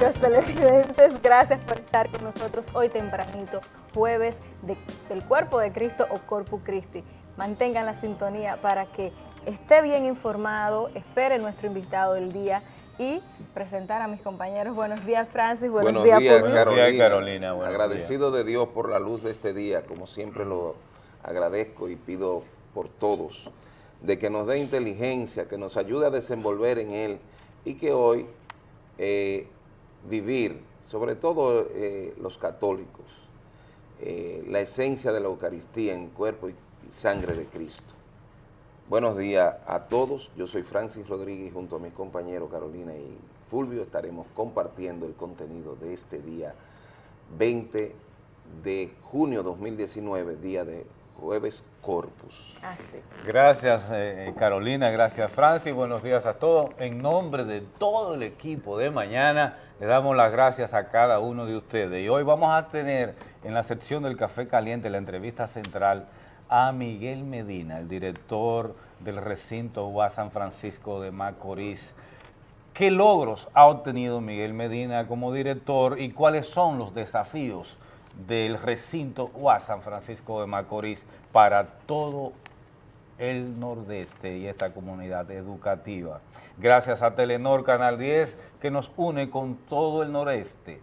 nuestros televidentes, gracias por estar con nosotros hoy tempranito, jueves del Cuerpo de Cristo o Corpus Christi. Mantengan la sintonía para que esté bien informado, espere nuestro invitado del día y presentar a mis compañeros. Buenos días, Francis. Buenos, días, Carolina. Buenos días, Carolina. Agradecido de Dios por la luz de este día, como siempre lo agradezco y pido por todos, de que nos dé inteligencia, que nos ayude a desenvolver en él y que hoy eh, vivir, sobre todo eh, los católicos, eh, la esencia de la Eucaristía en cuerpo y sangre de Cristo. Buenos días a todos, yo soy Francis Rodríguez junto a mis compañeros Carolina y Fulvio estaremos compartiendo el contenido de este día 20 de junio 2019, día de jueves Corpus. Gracias eh, Carolina, gracias Francis, buenos días a todos. En nombre de todo el equipo de mañana, le damos las gracias a cada uno de ustedes. Y hoy vamos a tener en la sección del Café Caliente la entrevista central a Miguel Medina, el director del recinto UA San Francisco de Macorís. ¿Qué logros ha obtenido Miguel Medina como director y cuáles son los desafíos del recinto UA San Francisco de Macorís para todo el nordeste y esta comunidad educativa? Gracias a Telenor Canal 10 que nos une con todo el noreste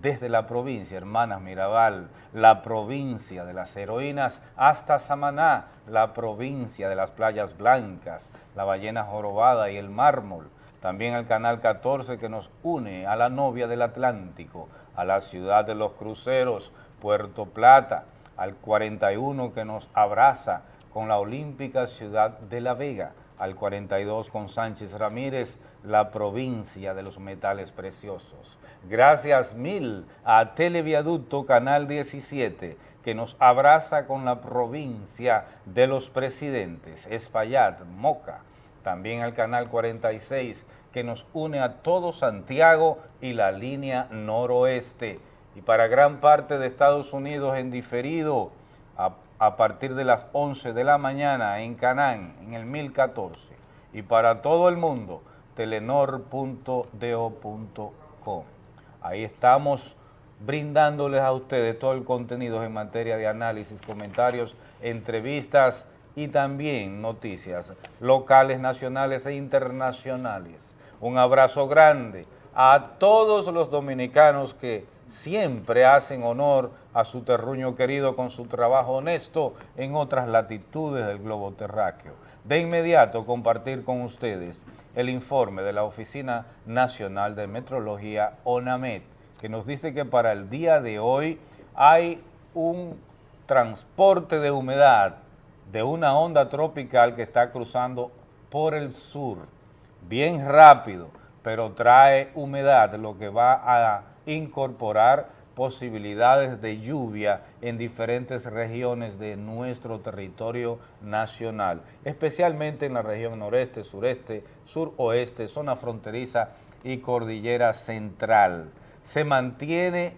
desde la provincia, Hermanas Mirabal, la provincia de las heroínas, hasta Samaná, la provincia de las playas blancas, la ballena jorobada y el mármol. También el Canal 14 que nos une a la novia del Atlántico, a la ciudad de los cruceros, Puerto Plata, al 41 que nos abraza con la olímpica ciudad de La Vega, al 42 con Sánchez Ramírez, la provincia de los metales preciosos. Gracias mil a Televiaducto Canal 17, que nos abraza con la provincia de los presidentes, Espaillat, Moca. También al Canal 46, que nos une a todo Santiago y la línea noroeste. Y para gran parte de Estados Unidos en diferido, a partir de las 11 de la mañana en Canán, en el 1014. Y para todo el mundo, telenor.do.com. Ahí estamos brindándoles a ustedes todo el contenido en materia de análisis, comentarios, entrevistas y también noticias locales, nacionales e internacionales. Un abrazo grande a todos los dominicanos que siempre hacen honor a su terruño querido con su trabajo honesto en otras latitudes del globo terráqueo. De inmediato compartir con ustedes el informe de la Oficina Nacional de Metrología, ONAMED, que nos dice que para el día de hoy hay un transporte de humedad de una onda tropical que está cruzando por el sur, bien rápido, pero trae humedad, lo que va a incorporar posibilidades de lluvia en diferentes regiones de nuestro territorio nacional, especialmente en la región noreste, sureste, suroeste, zona fronteriza y cordillera central. Se mantiene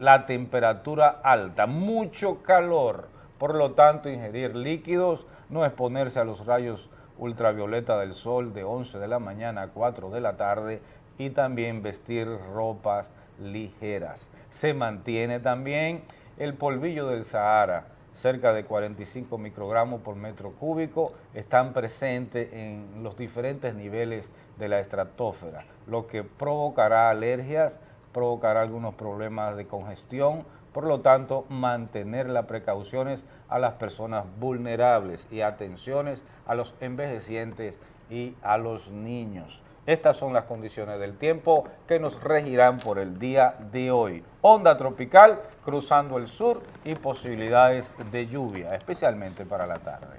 la temperatura alta, mucho calor, por lo tanto ingerir líquidos, no exponerse a los rayos ultravioleta del sol de 11 de la mañana a 4 de la tarde y también vestir ropas ligeras. Se mantiene también el polvillo del Sahara, cerca de 45 microgramos por metro cúbico, están presentes en los diferentes niveles de la estratosfera, lo que provocará alergias, provocará algunos problemas de congestión, por lo tanto, mantener las precauciones a las personas vulnerables y atenciones a los envejecientes y a los niños. Estas son las condiciones del tiempo que nos regirán por el día de hoy. Onda tropical cruzando el sur y posibilidades de lluvia, especialmente para la tarde.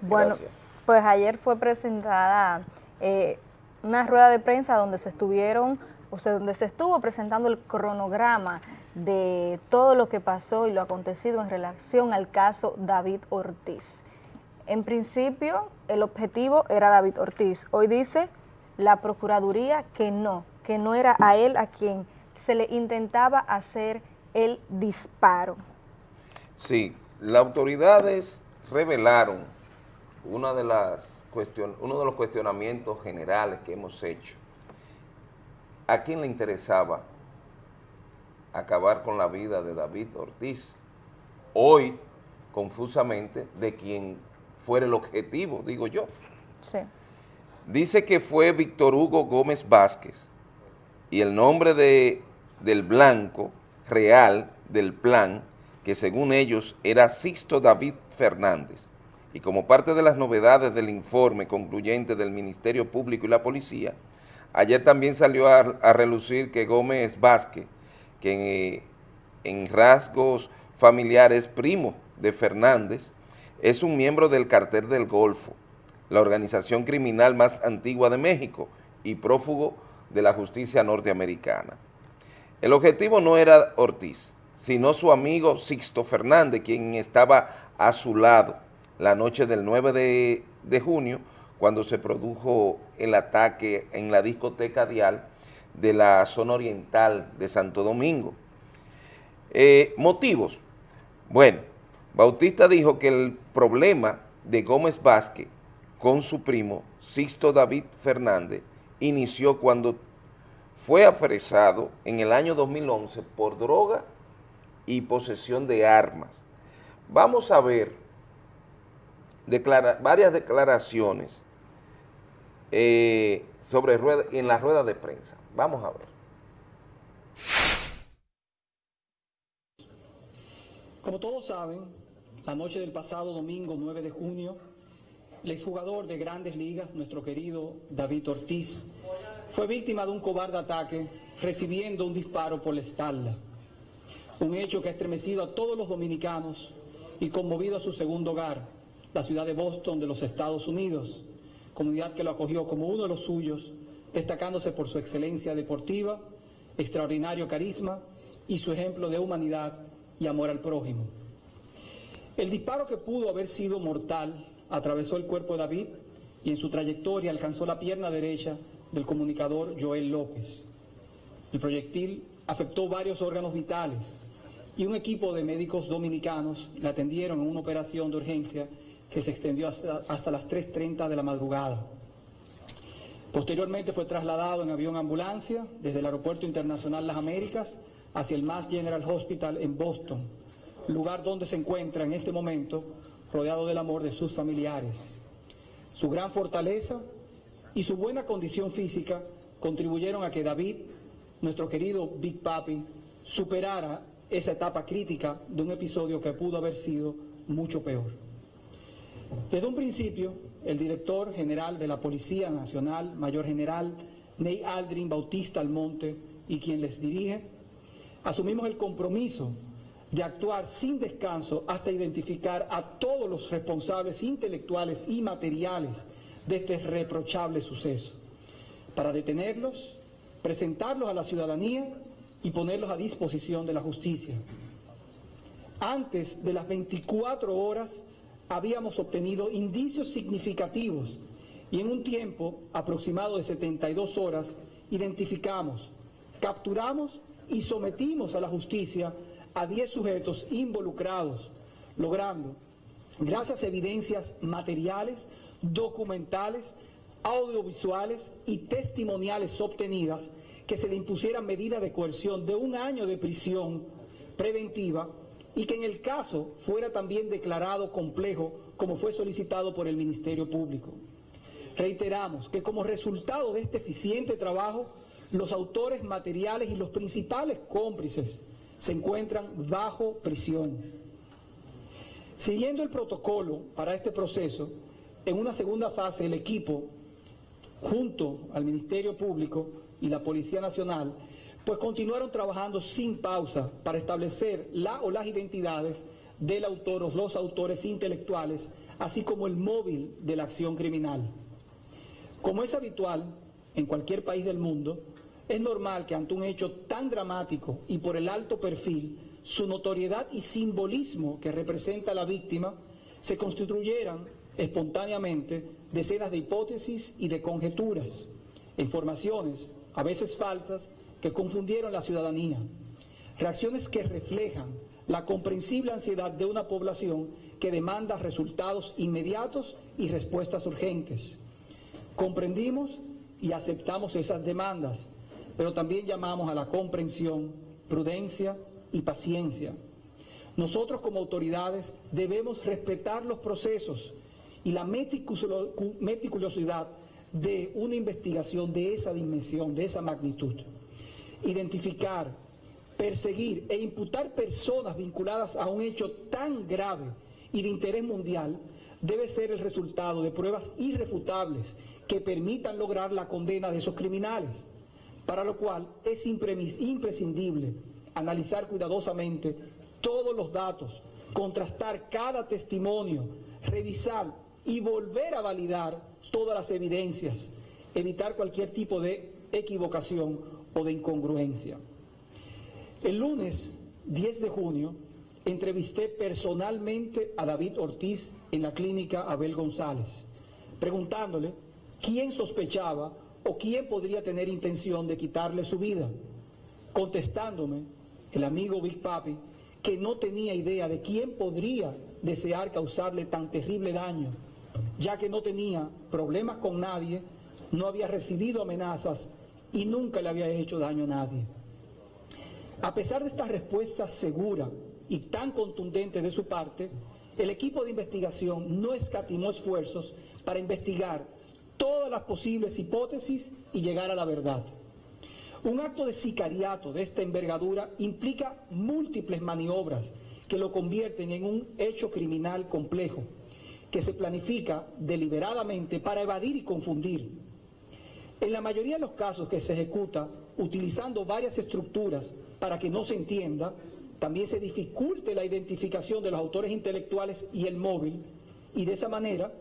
bueno, pues ayer fue presentada eh, una rueda de prensa donde se estuvieron, o sea, donde se estuvo presentando el cronograma de todo lo que pasó y lo acontecido en relación al caso David Ortiz. En principio, el objetivo era David Ortiz. Hoy dice la Procuraduría que no, que no era a él a quien se le intentaba hacer el disparo. Sí, las autoridades revelaron una de las uno de los cuestionamientos generales que hemos hecho ¿a quién le interesaba acabar con la vida de David Ortiz? Hoy, confusamente, de quien fuera el objetivo, digo yo. Sí. Dice que fue Víctor Hugo Gómez Vázquez y el nombre de, del blanco real del plan, que según ellos era Sixto David Fernández. Y como parte de las novedades del informe concluyente del Ministerio Público y la Policía, ayer también salió a, relucir que Gómez Vázquez, que en, en rasgos familiares primo de Fernández, es un miembro del cartel del Golfo, la organización criminal más antigua de México y prófugo de la justicia norteamericana. El objetivo no era Ortiz, sino su amigo Sixto Fernández, quien estaba a su lado la noche del 9 de, junio, cuando se produjo el ataque en la discoteca Dial de la zona oriental de Santo Domingo. Eh, motivos. Bueno, Bautista dijo que el problema de Gómez Vázquez con su primo Sixto David Fernández inició cuando fue apresado en el año 2011 por droga y posesión de armas. Vamos a ver varias declaraciones eh, sobre en la rueda de prensa. Vamos a ver. Como todos saben, la noche del pasado domingo 9 de junio, el exjugador de grandes ligas, nuestro querido David Ortiz, fue víctima de un cobarde ataque recibiendo un disparo por la espalda. Un hecho que ha estremecido a todos los dominicanos y conmovido a su segundo hogar, la ciudad de Boston de los Estados Unidos, comunidad que lo acogió como uno de los suyos, destacándose por su excelencia deportiva, extraordinario carisma y su ejemplo de humanidad y amor al prójimo. El disparo que pudo haber sido mortal atravesó el cuerpo de David y en su trayectoria alcanzó la pierna derecha del comunicador Joel López. El proyectil afectó varios órganos vitales y un equipo de médicos dominicanos le atendieron en una operación de urgencia que se extendió hasta, hasta las 3.30 de la madrugada. Posteriormente fue trasladado en avión ambulancia desde el Aeropuerto Internacional Las Américas hacia el Mass General Hospital en Boston, lugar donde se encuentra en este momento rodeado del amor de sus familiares. Su gran fortaleza y su buena condición física contribuyeron a que David, nuestro querido Big Papi, superara esa etapa crítica de un episodio que pudo haber sido mucho peor. Desde un principio, el director general de la Policía Nacional, Mayor General Ney Aldrin Bautista Almonte, y quien les dirige, asumimos el compromiso de actuar sin descanso hasta identificar a todos los responsables intelectuales y materiales de este reprochable suceso, para detenerlos, presentarlos a la ciudadanía y ponerlos a disposición de la justicia. Antes de las 24 horas habíamos obtenido indicios significativos y en un tiempo aproximado de 72 horas identificamos, capturamos y sometimos a la justicia a 10 sujetos involucrados, logrando, gracias a evidencias materiales, documentales, audiovisuales y testimoniales obtenidas que se le impusieran medidas de coerción de un año de prisión preventiva y que en el caso fuera también declarado complejo como fue solicitado por el Ministerio Público. Reiteramos que como resultado de este eficiente trabajo, los autores materiales y los principales cómplices se encuentran bajo prisión. Siguiendo el protocolo para este proceso, en una segunda fase, el equipo, junto al Ministerio Público y la Policía Nacional, pues continuaron trabajando sin pausa para establecer la o las identidades del autor o los autores intelectuales, así como el móvil de la acción criminal. Como es habitual en cualquier país del mundo, es normal que ante un hecho tan dramático y por el alto perfil, su notoriedad y simbolismo que representa la víctima, se constituyeran espontáneamente decenas de hipótesis y de conjeturas, informaciones, a veces falsas, que confundieron la ciudadanía. Reacciones que reflejan la comprensible ansiedad de una población que demanda resultados inmediatos y respuestas urgentes. Comprendimos y aceptamos esas demandas, pero también llamamos a la comprensión, prudencia y paciencia. Nosotros como autoridades debemos respetar los procesos y la meticulosidad de una investigación de esa dimensión, de esa magnitud. Identificar, perseguir e imputar personas vinculadas a un hecho tan grave y de interés mundial debe ser el resultado de pruebas irrefutables que permitan lograr la condena de esos criminales, para lo cual es imprescindible analizar cuidadosamente todos los datos, contrastar cada testimonio, revisar y volver a validar todas las evidencias, evitar cualquier tipo de equivocación o de incongruencia. El lunes 10 de junio entrevisté personalmente a David Ortiz en la clínica Abel González, preguntándole quién sospechaba o quién podría tener intención de quitarle su vida, contestándome el amigo Big Papi que no tenía idea de quién podría desear causarle tan terrible daño, ya que no tenía problemas con nadie, no había recibido amenazas y nunca le había hecho daño a nadie. A pesar de esta respuesta segura y tan contundente de su parte, el equipo de investigación no escatimó esfuerzos para investigar todas las posibles hipótesis y llegar a la verdad. Un acto de sicariato de esta envergadura implica múltiples maniobras que lo convierten en un hecho criminal complejo, que se planifica deliberadamente para evadir y confundir. En la mayoría de los casos que se ejecuta utilizando varias estructuras para que no se entienda, también se dificulte la identificación de los autores intelectuales y el móvil, y de esa manera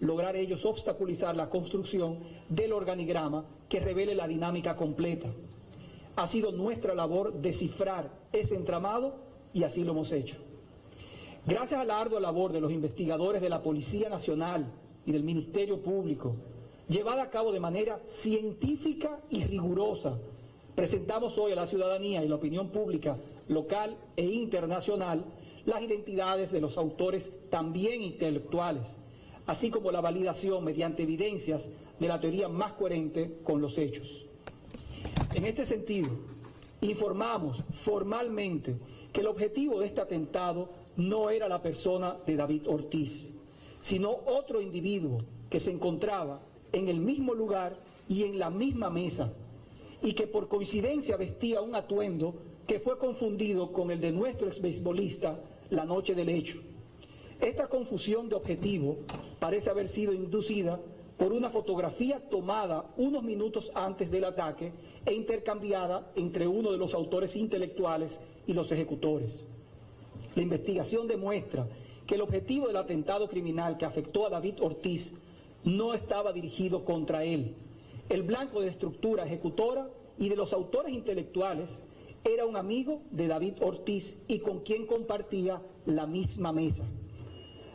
lograr ellos obstaculizar la construcción del organigrama que revele la dinámica completa. Ha sido nuestra labor descifrar ese entramado y así lo hemos hecho. Gracias a la ardua labor de los investigadores de la Policía Nacional y del Ministerio Público, llevada a cabo de manera científica y rigurosa, presentamos hoy a la ciudadanía y la opinión pública local e internacional las identidades de los autores también intelectuales, así como la validación mediante evidencias de la teoría más coherente con los hechos. En este sentido, informamos formalmente que el objetivo de este atentado no era la persona de David Ortiz, sino otro individuo que se encontraba en el mismo lugar y en la misma mesa, y que por coincidencia vestía un atuendo que fue confundido con el de nuestro exbeisbolista la noche del hecho. Esta confusión de objetivo parece haber sido inducida por una fotografía tomada unos minutos antes del ataque e intercambiada entre uno de los autores intelectuales y los ejecutores. La investigación demuestra que el objetivo del atentado criminal que afectó a David Ortiz no estaba dirigido contra él. El blanco de la estructura ejecutora y de los autores intelectuales era un amigo de David Ortiz y con quien compartía la misma mesa.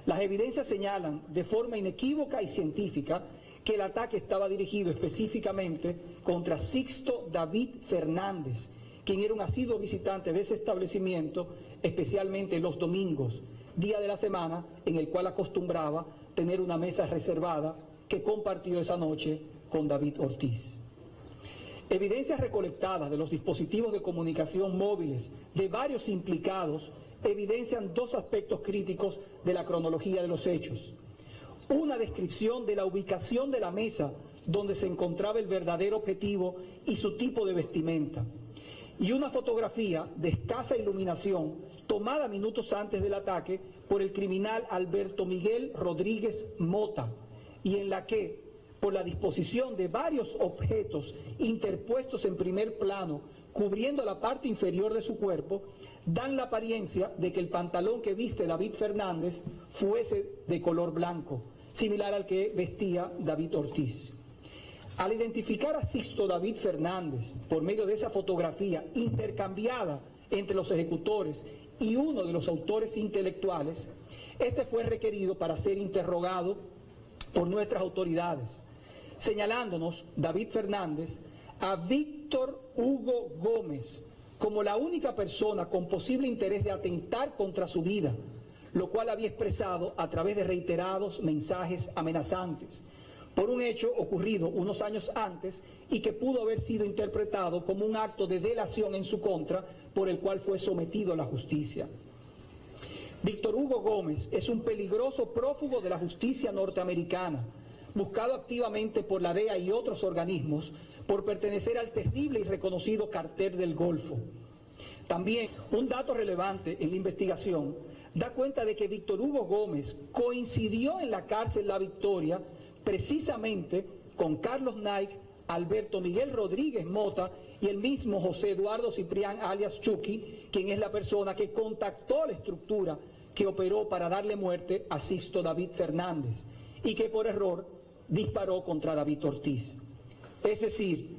Las evidencias señalan de forma inequívoca y científica que el ataque estaba dirigido específicamente contra Sixto David Fernández, quien era un asiduo visitante de ese establecimiento, especialmente los domingos, día de la semana en el cual acostumbraba tener una mesa reservada que compartió esa noche con David Ortiz. Evidencias recolectadas de los dispositivos de comunicación móviles de varios implicados evidencian dos aspectos críticos de la cronología de los hechos. Una descripción de la ubicación de la mesa donde se encontraba el verdadero objetivo y su tipo de vestimenta. Y una fotografía de escasa iluminación tomada minutos antes del ataque por el criminal Alberto Miguel Rodríguez Mota y en la que por la disposición de varios objetos interpuestos en primer plano, cubriendo la parte inferior de su cuerpo, dan la apariencia de que el pantalón que viste David Fernández fuese de color blanco, similar al que vestía David Ortiz. Al identificar a Sixto David Fernández por medio de esa fotografía intercambiada entre los ejecutores y uno de los autores intelectuales, este fue requerido para ser interrogado por nuestras autoridades señalándonos, David Fernández, a Víctor Hugo Gómez como la única persona con posible interés de atentar contra su vida, lo cual había expresado a través de reiterados mensajes amenazantes, por un hecho ocurrido unos años antes y que pudo haber sido interpretado como un acto de delación en su contra por el cual fue sometido a la justicia. Víctor Hugo Gómez es un peligroso prófugo de la justicia norteamericana, buscado activamente por la DEA y otros organismos por pertenecer al terrible y reconocido cartel del Golfo. También un dato relevante en la investigación da cuenta de que Víctor Hugo Gómez coincidió en la cárcel La Victoria precisamente con Carlos Nike, Alberto Miguel Rodríguez Mota y el mismo José Eduardo Ciprián alias Chucky, quien es la persona que contactó la estructura que operó para darle muerte a Sixto David Fernández y que por error disparó contra David Ortiz. Es decir,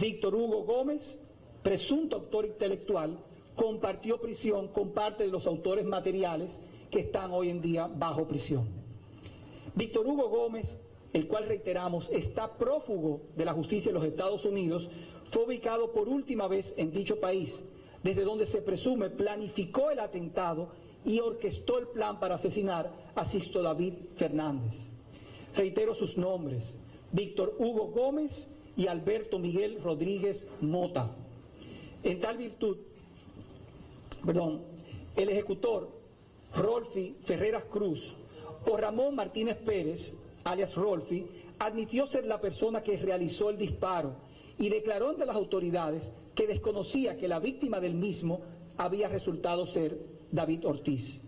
Víctor Hugo Gómez, presunto autor intelectual, compartió prisión con parte de los autores materiales que están hoy en día bajo prisión. Víctor Hugo Gómez el cual reiteramos está prófugo de la justicia de los Estados Unidos, fue ubicado por última vez en dicho país, desde donde se presume planificó el atentado y orquestó el plan para asesinar a Sixto David Fernández. Reitero sus nombres, Víctor Hugo Gómez y Alberto Miguel Rodríguez Mota. En tal virtud, perdón, el ejecutor Rolfi Ferreras Cruz o Ramón Martínez Pérez alias Rolfi, admitió ser la persona que realizó el disparo y declaró ante las autoridades que desconocía que la víctima del mismo había resultado ser David Ortiz.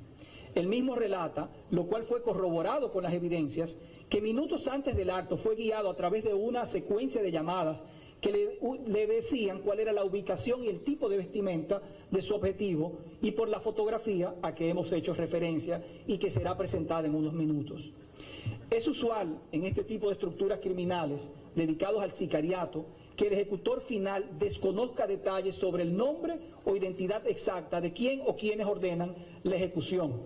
El mismo relata, lo cual fue corroborado con las evidencias, que minutos antes del acto fue guiado a través de una secuencia de llamadas que le, le, decían cuál era la ubicación y el tipo de vestimenta de su objetivo y por la fotografía a que hemos hecho referencia y que será presentada en unos minutos. Es usual en este tipo de estructuras criminales dedicados al sicariato que el ejecutor final desconozca detalles sobre el nombre o identidad exacta de quién o quienes ordenan la ejecución.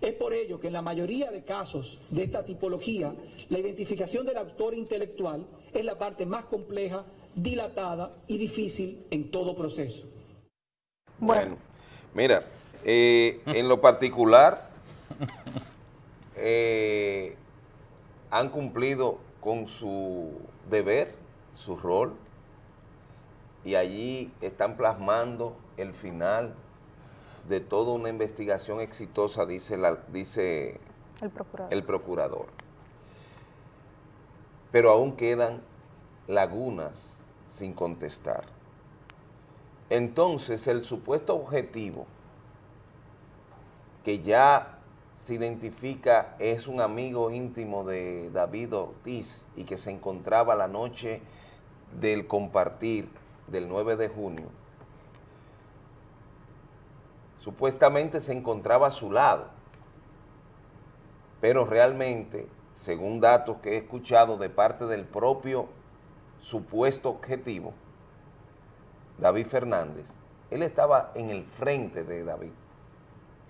Es por ello que en la mayoría de casos de esta tipología, la identificación del autor intelectual es la parte más compleja, dilatada y difícil en todo proceso. Bueno, mira, eh, en lo particular, eh, han cumplido con su deber, su rol, y allí están plasmando el final de toda una investigación exitosa, dice, la, dice el, procurador. el procurador. Pero aún quedan lagunas sin contestar. Entonces, el supuesto objetivo que ya se identifica, es un amigo íntimo de David Ortiz y que se encontraba la noche del compartir del 9 de junio, supuestamente se encontraba a su lado, pero realmente, según datos que he escuchado de parte del propio supuesto objetivo, David Fernández, él estaba en el frente de David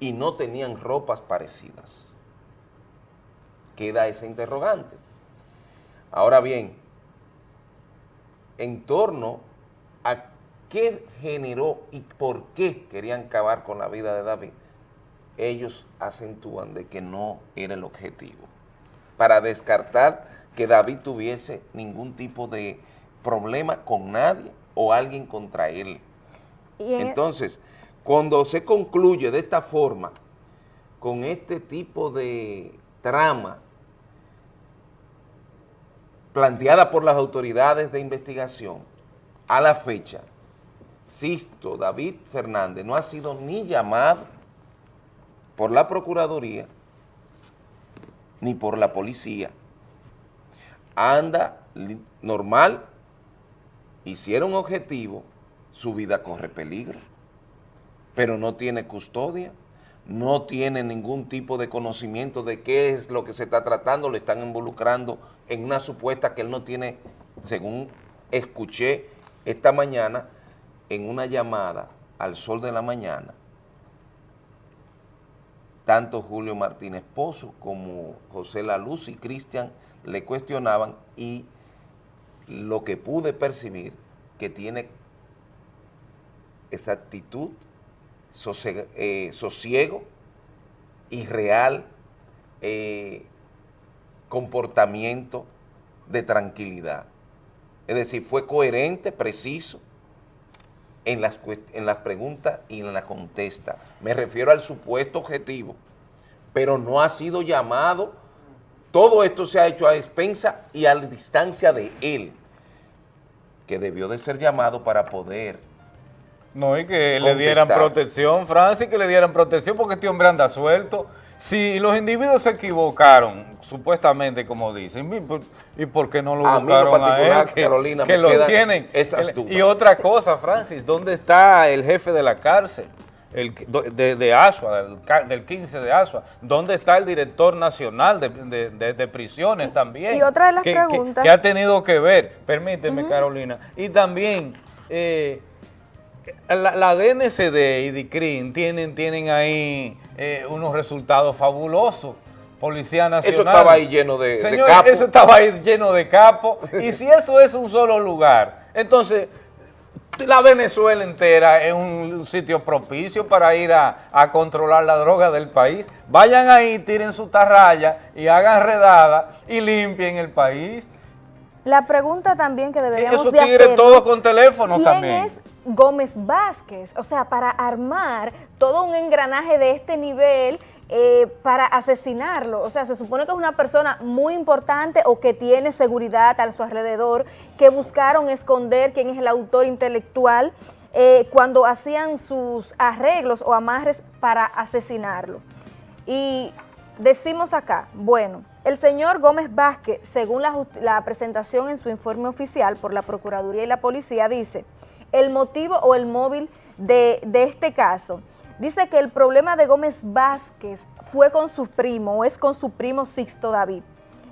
y no tenían ropas parecidas. Queda ese interrogante. Ahora bien, en torno a qué generó y por qué querían acabar con la vida de David, ellos acentúan de que no era el objetivo. Para descartar que David tuviese ningún tipo de problema con nadie o alguien contra él. Entonces, cuando se concluye de esta forma, con este tipo de trama planteada por las autoridades de investigación, a la fecha, Sisto David Fernández no ha sido ni llamado por la Procuraduría ni por la policía. Anda normal, hicieron objetivo, su vida corre peligro pero no tiene custodia, no tiene ningún tipo de conocimiento de qué es lo que se está tratando, le están involucrando en una supuesta que él no tiene, según escuché esta mañana, en una llamada al sol de la mañana, tanto Julio Martínez Pozo como José La Luz y Cristian le cuestionaban y lo que pude percibir que tiene esa actitud eh, sosiego y real eh, comportamiento de tranquilidad. Es decir, fue coherente, preciso en las, en las preguntas y en la contesta. Me refiero al supuesto objetivo, pero no ha sido llamado, todo esto se ha hecho a expensa y a distancia de él, que debió de ser llamado para poder no, y que le dieran protección, Francis, que le dieran protección porque este hombre anda suelto. Si los individuos se equivocaron, supuestamente como dicen, ¿y por qué no lo buscaron a él? Que, Carolina, que lo tienen. y otra cosa, Francis, ¿dónde está el jefe de la cárcel? El, de, de Asua, del, 15 de Asua, ¿dónde está el director nacional de, prisiones también? Y otra de las preguntas... Que, ha tenido que ver, permíteme Carolina, y también... Eh, la, DNCD y DICRIN tienen, tienen ahí eh, unos resultados fabulosos. Policía Nacional. Eso estaba ahí lleno de, Señor, Eso estaba ahí lleno de capos. y si eso es un solo lugar, entonces la Venezuela entera es un, sitio propicio para ir a, controlar la droga del país. Vayan ahí, tiren su tarraya y hagan redada y limpien el país. La pregunta también que deberíamos de todos con teléfono también. es Gómez Vázquez? O sea, para armar todo un engranaje de este nivel eh, para asesinarlo. O sea, se supone que es una persona muy importante o que tiene seguridad a su alrededor, que buscaron esconder quién es el autor intelectual eh, cuando hacían sus arreglos o amarres para asesinarlo. Y decimos acá, bueno, el señor Gómez Vázquez, según la, presentación en su informe oficial por la Procuraduría y la Policía, dice, el motivo o el móvil de, este caso, dice que el problema de Gómez Vázquez fue con su primo, o es con su primo Sixto David,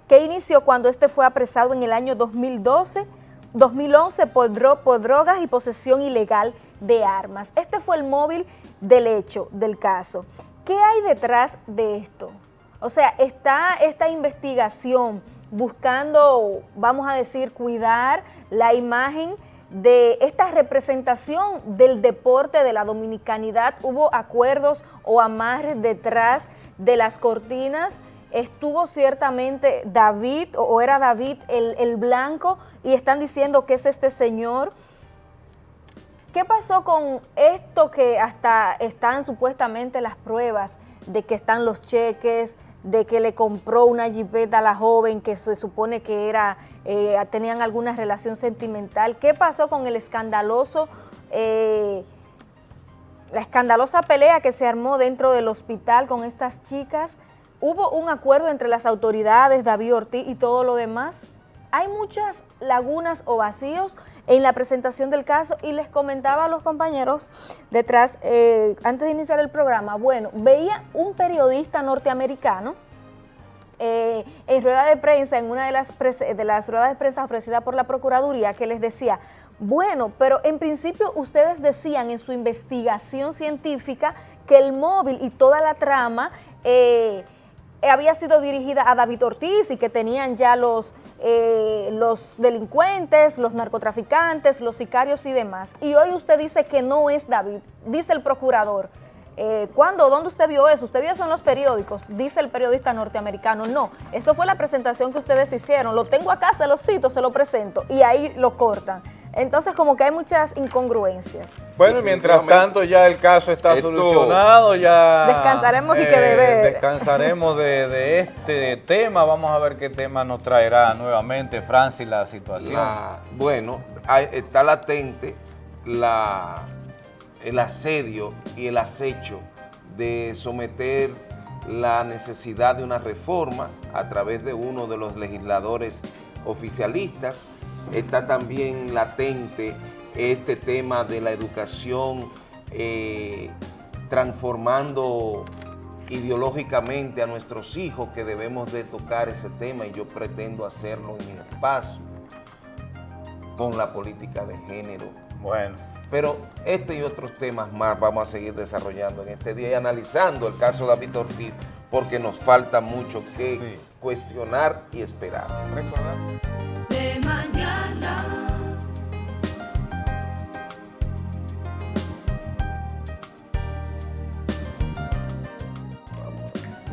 que inició cuando este fue apresado en el año 2012, 2011 por, por drogas y posesión ilegal de armas. Este fue el móvil del hecho, del caso. ¿Qué hay detrás de esto? O sea, está esta investigación buscando, vamos a decir, cuidar la imagen de esta representación del deporte de la dominicanidad. Hubo acuerdos o amarres detrás de las cortinas. Estuvo ciertamente David, o era David el, el blanco, y están diciendo que es este señor. ¿Qué pasó con esto que hasta están supuestamente las pruebas de que están los cheques, de que le compró una jipeta a la joven que se supone que era eh, tenían alguna relación sentimental. ¿Qué pasó con el escandaloso, eh, la escandalosa pelea que se armó dentro del hospital con estas chicas? ¿Hubo un acuerdo entre las autoridades, David Ortiz y todo lo demás? Hay muchas lagunas o vacíos en la presentación del caso y les comentaba a los compañeros detrás, eh, antes de iniciar el programa, bueno, veía un periodista norteamericano eh, en rueda de prensa, en una de las, de las ruedas de prensa ofrecida por la Procuraduría, que les decía, bueno, pero en principio ustedes decían en su investigación científica que el móvil y toda la trama eh, había sido dirigida a David Ortiz y que tenían ya los, eh, los delincuentes, los narcotraficantes, los sicarios y demás. Y hoy usted dice que no es David, dice el procurador. Eh, ¿Cuándo? ¿Dónde usted vio eso? ¿Usted vio eso en los periódicos? Dice el periodista norteamericano. No, eso fue la presentación que ustedes hicieron. Lo tengo acá, se lo cito, se lo presento. Y ahí lo cortan. Entonces, como que hay muchas incongruencias. Bueno, mientras tanto ya el caso está solucionado, ya... Descansaremos y que debe... Descansaremos de, este tema. Vamos a ver qué tema nos traerá nuevamente, Francis, la situación. bueno, está latente la el asedio y el acecho de someter la necesidad de una reforma a través de uno de los legisladores oficialistas. Está también latente este tema de la educación eh, transformando ideológicamente a nuestros hijos que debemos de tocar ese tema y yo pretendo hacerlo en mi espacio con la política de género. Bueno. Pero este y otros temas más vamos a seguir desarrollando en este día y analizando el caso de David Ortiz porque nos falta mucho que cuestionar y esperar.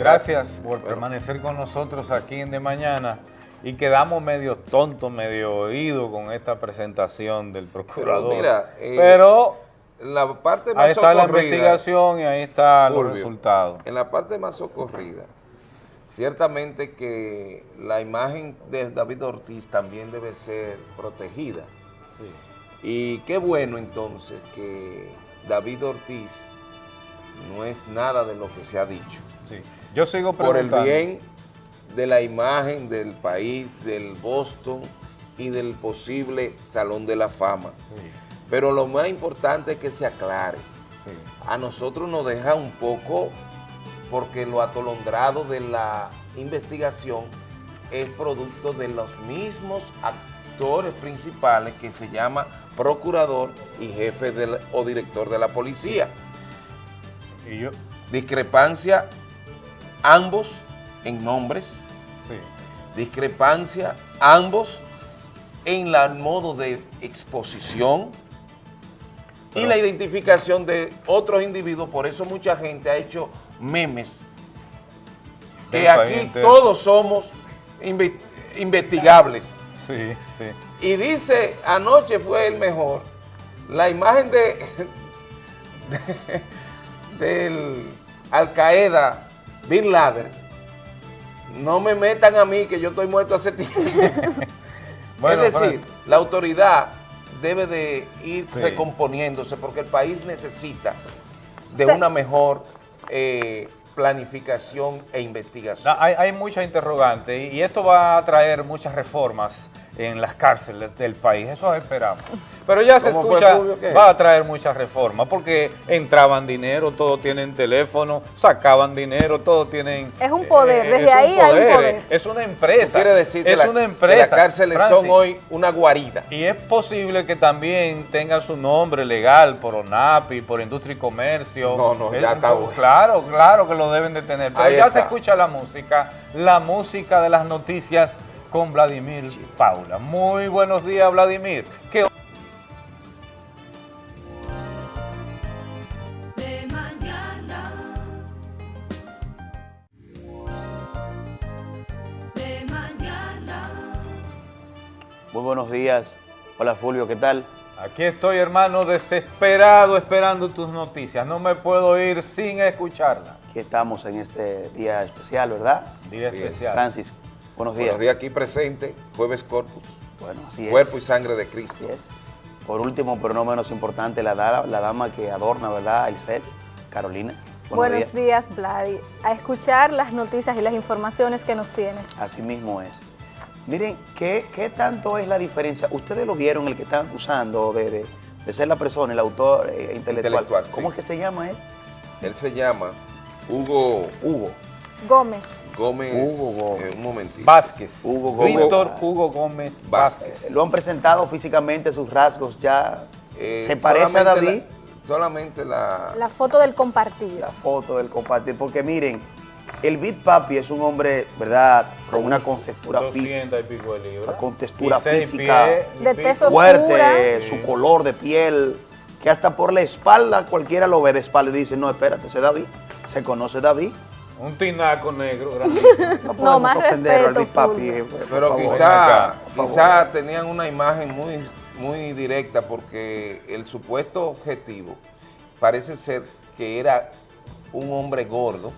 Gracias por permanecer con nosotros aquí en De Mañana. y quedamos medio tontos, medio oídos con esta presentación del procurador. Pero, mira, eh, Pero la parte más ahí está la investigación y ahí están los resultados. En la parte más socorrida, ciertamente que la imagen de David Ortiz también debe ser protegida. Y qué bueno entonces que David Ortiz no es nada de lo que se ha dicho. Yo sigo preguntando. Por el bien de la imagen del país, del Boston y del posible Salón de la Fama. Pero lo más importante es que se aclare. A nosotros nos deja un poco, porque lo atolondrado de la investigación es producto de los mismos actores principales que se llama procurador y jefe o director de la policía. ¿Y yo? Discrepancia ambos en nombres, discrepancia ambos en el modo de exposición y la identificación de otros individuos, por eso mucha gente ha hecho memes, que aquí todos somos investigables. Sí, sí. Y dice, anoche fue el mejor, la imagen de, del Al Qaeda Bin Laden, no me metan a mí que yo estoy muerto hace tiempo. es decir, la autoridad debe de ir recomponiéndose porque el país necesita de una mejor eh, planificación e investigación. hay, hay muchas interrogantes y esto va a traer muchas reformas en las cárceles del país, eso esperamos. Pero ya se escucha, va a traer muchas reformas, porque entraban dinero, todos tienen teléfono, sacaban dinero, todos tienen... Es un poder, eh, desde ahí hay un poder. Es una empresa. Quiere decir es una empresa. las cárceles son hoy una guarida. Y es posible que también tenga su nombre legal por ONAPI, por Industria y Comercio. No, no, ya está Claro, claro que lo deben de tener. Pero ya se escucha la música, la música de las noticias con Vladimir Paula. Muy buenos días, Vladimir. ¿Qué Muy buenos días. Hola Fulvio, ¿qué tal? Aquí estoy, hermano, desesperado esperando tus noticias. No me puedo ir sin escucharla. Aquí estamos en este día especial, ¿verdad? Día especial. Francis, Buenos días. Buenos días aquí presente, Jueves Corpus. Bueno, así es. Cuerpo y sangre de Cristo. Por último, pero no menos importante, la, la dama que adorna, ¿verdad? El set, Carolina. Buenos, días, Vladi. A escuchar las noticias y las informaciones que nos tienes. Así mismo es. Miren, ¿qué, tanto es la diferencia? Ustedes lo vieron, el que están acusando de, ser la persona, el autor eh, intelectual. ¿Cómo es que se llama él? Él se llama Hugo... Hugo. Gómez. Gómez, Hugo Gómez. Eh, un momentito. Vázquez. Hugo Gómez. Víctor Hugo Gómez Vázquez. Lo han presentado físicamente, sus rasgos ya. Eh, ¿Se parece a David? solamente la... La foto del compartir. La foto del compartir, porque miren, el Big Papi es un hombre, ¿verdad?, con una contextura física. Una contextura física de peso fuerte, su color de piel, que hasta por la espalda cualquiera lo ve de espalda y dice, no, espérate, ese David, se conoce David. Un tinaco negro, No podemos más ofender al Big Papi. Pero quizá, quizá tenían una imagen muy, muy directa porque el supuesto objetivo parece ser que era un hombre gordo.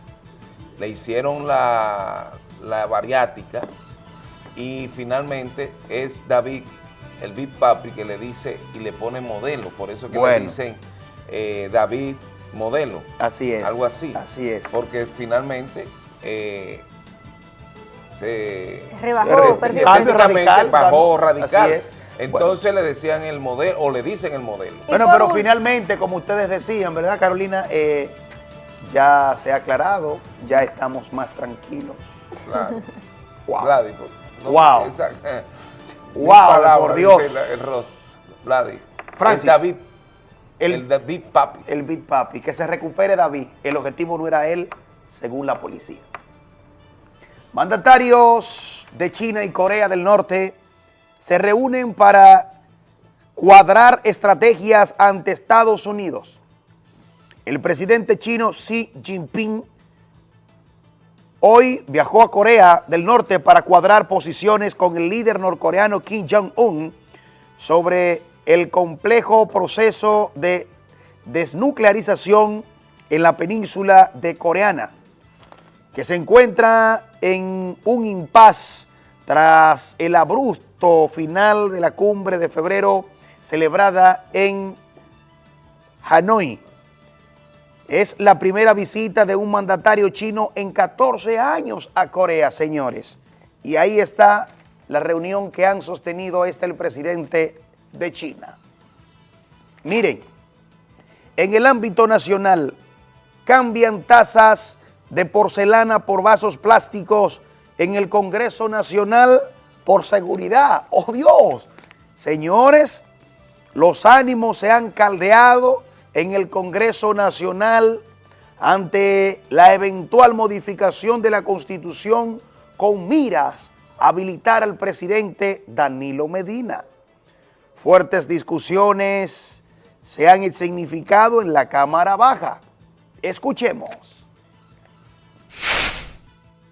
Le hicieron la, la bariática y finalmente es David, el Big Papi, que le dice y le pone modelo. Por eso que le dicen eh, David modelo. Así es. Algo así. Así es. Porque finalmente eh, se... Rebajó, radical, bajó radical. Así es. Entonces le decían el modelo, o le dicen el modelo. Bueno, pero finalmente, como ustedes decían, ¿verdad, Carolina? Eh, ya se ha aclarado, ya estamos más tranquilos. Claro. wow. wow. wow, por Dios. El, el rostro. Francis. David el, Big Papi. El Big Papi. Que se recupere David. El objetivo no era él, según la policía. Mandatarios de China y Corea del Norte se reúnen para cuadrar estrategias ante Estados Unidos. El presidente chino Xi Jinping hoy viajó a Corea del Norte para cuadrar posiciones con el líder norcoreano Kim Jong-un sobre el complejo proceso de desnuclearización en la península de Coreana, que se encuentra en un impas tras el abrupto final de la cumbre de febrero celebrada en Hanoi. Es la primera visita de un mandatario chino en 14 años a Corea, señores. Y ahí está la reunión que han sostenido este el presidente de China. Miren, en el ámbito nacional cambian tasas de porcelana por vasos plásticos en el Congreso Nacional por seguridad. ¡Oh Dios! Señores, los ánimos se han caldeado en el Congreso Nacional ante la eventual modificación de la Constitución con miras a habilitar al presidente Danilo Medina. Fuertes discusiones se han significado en la Cámara Baja. Escuchemos.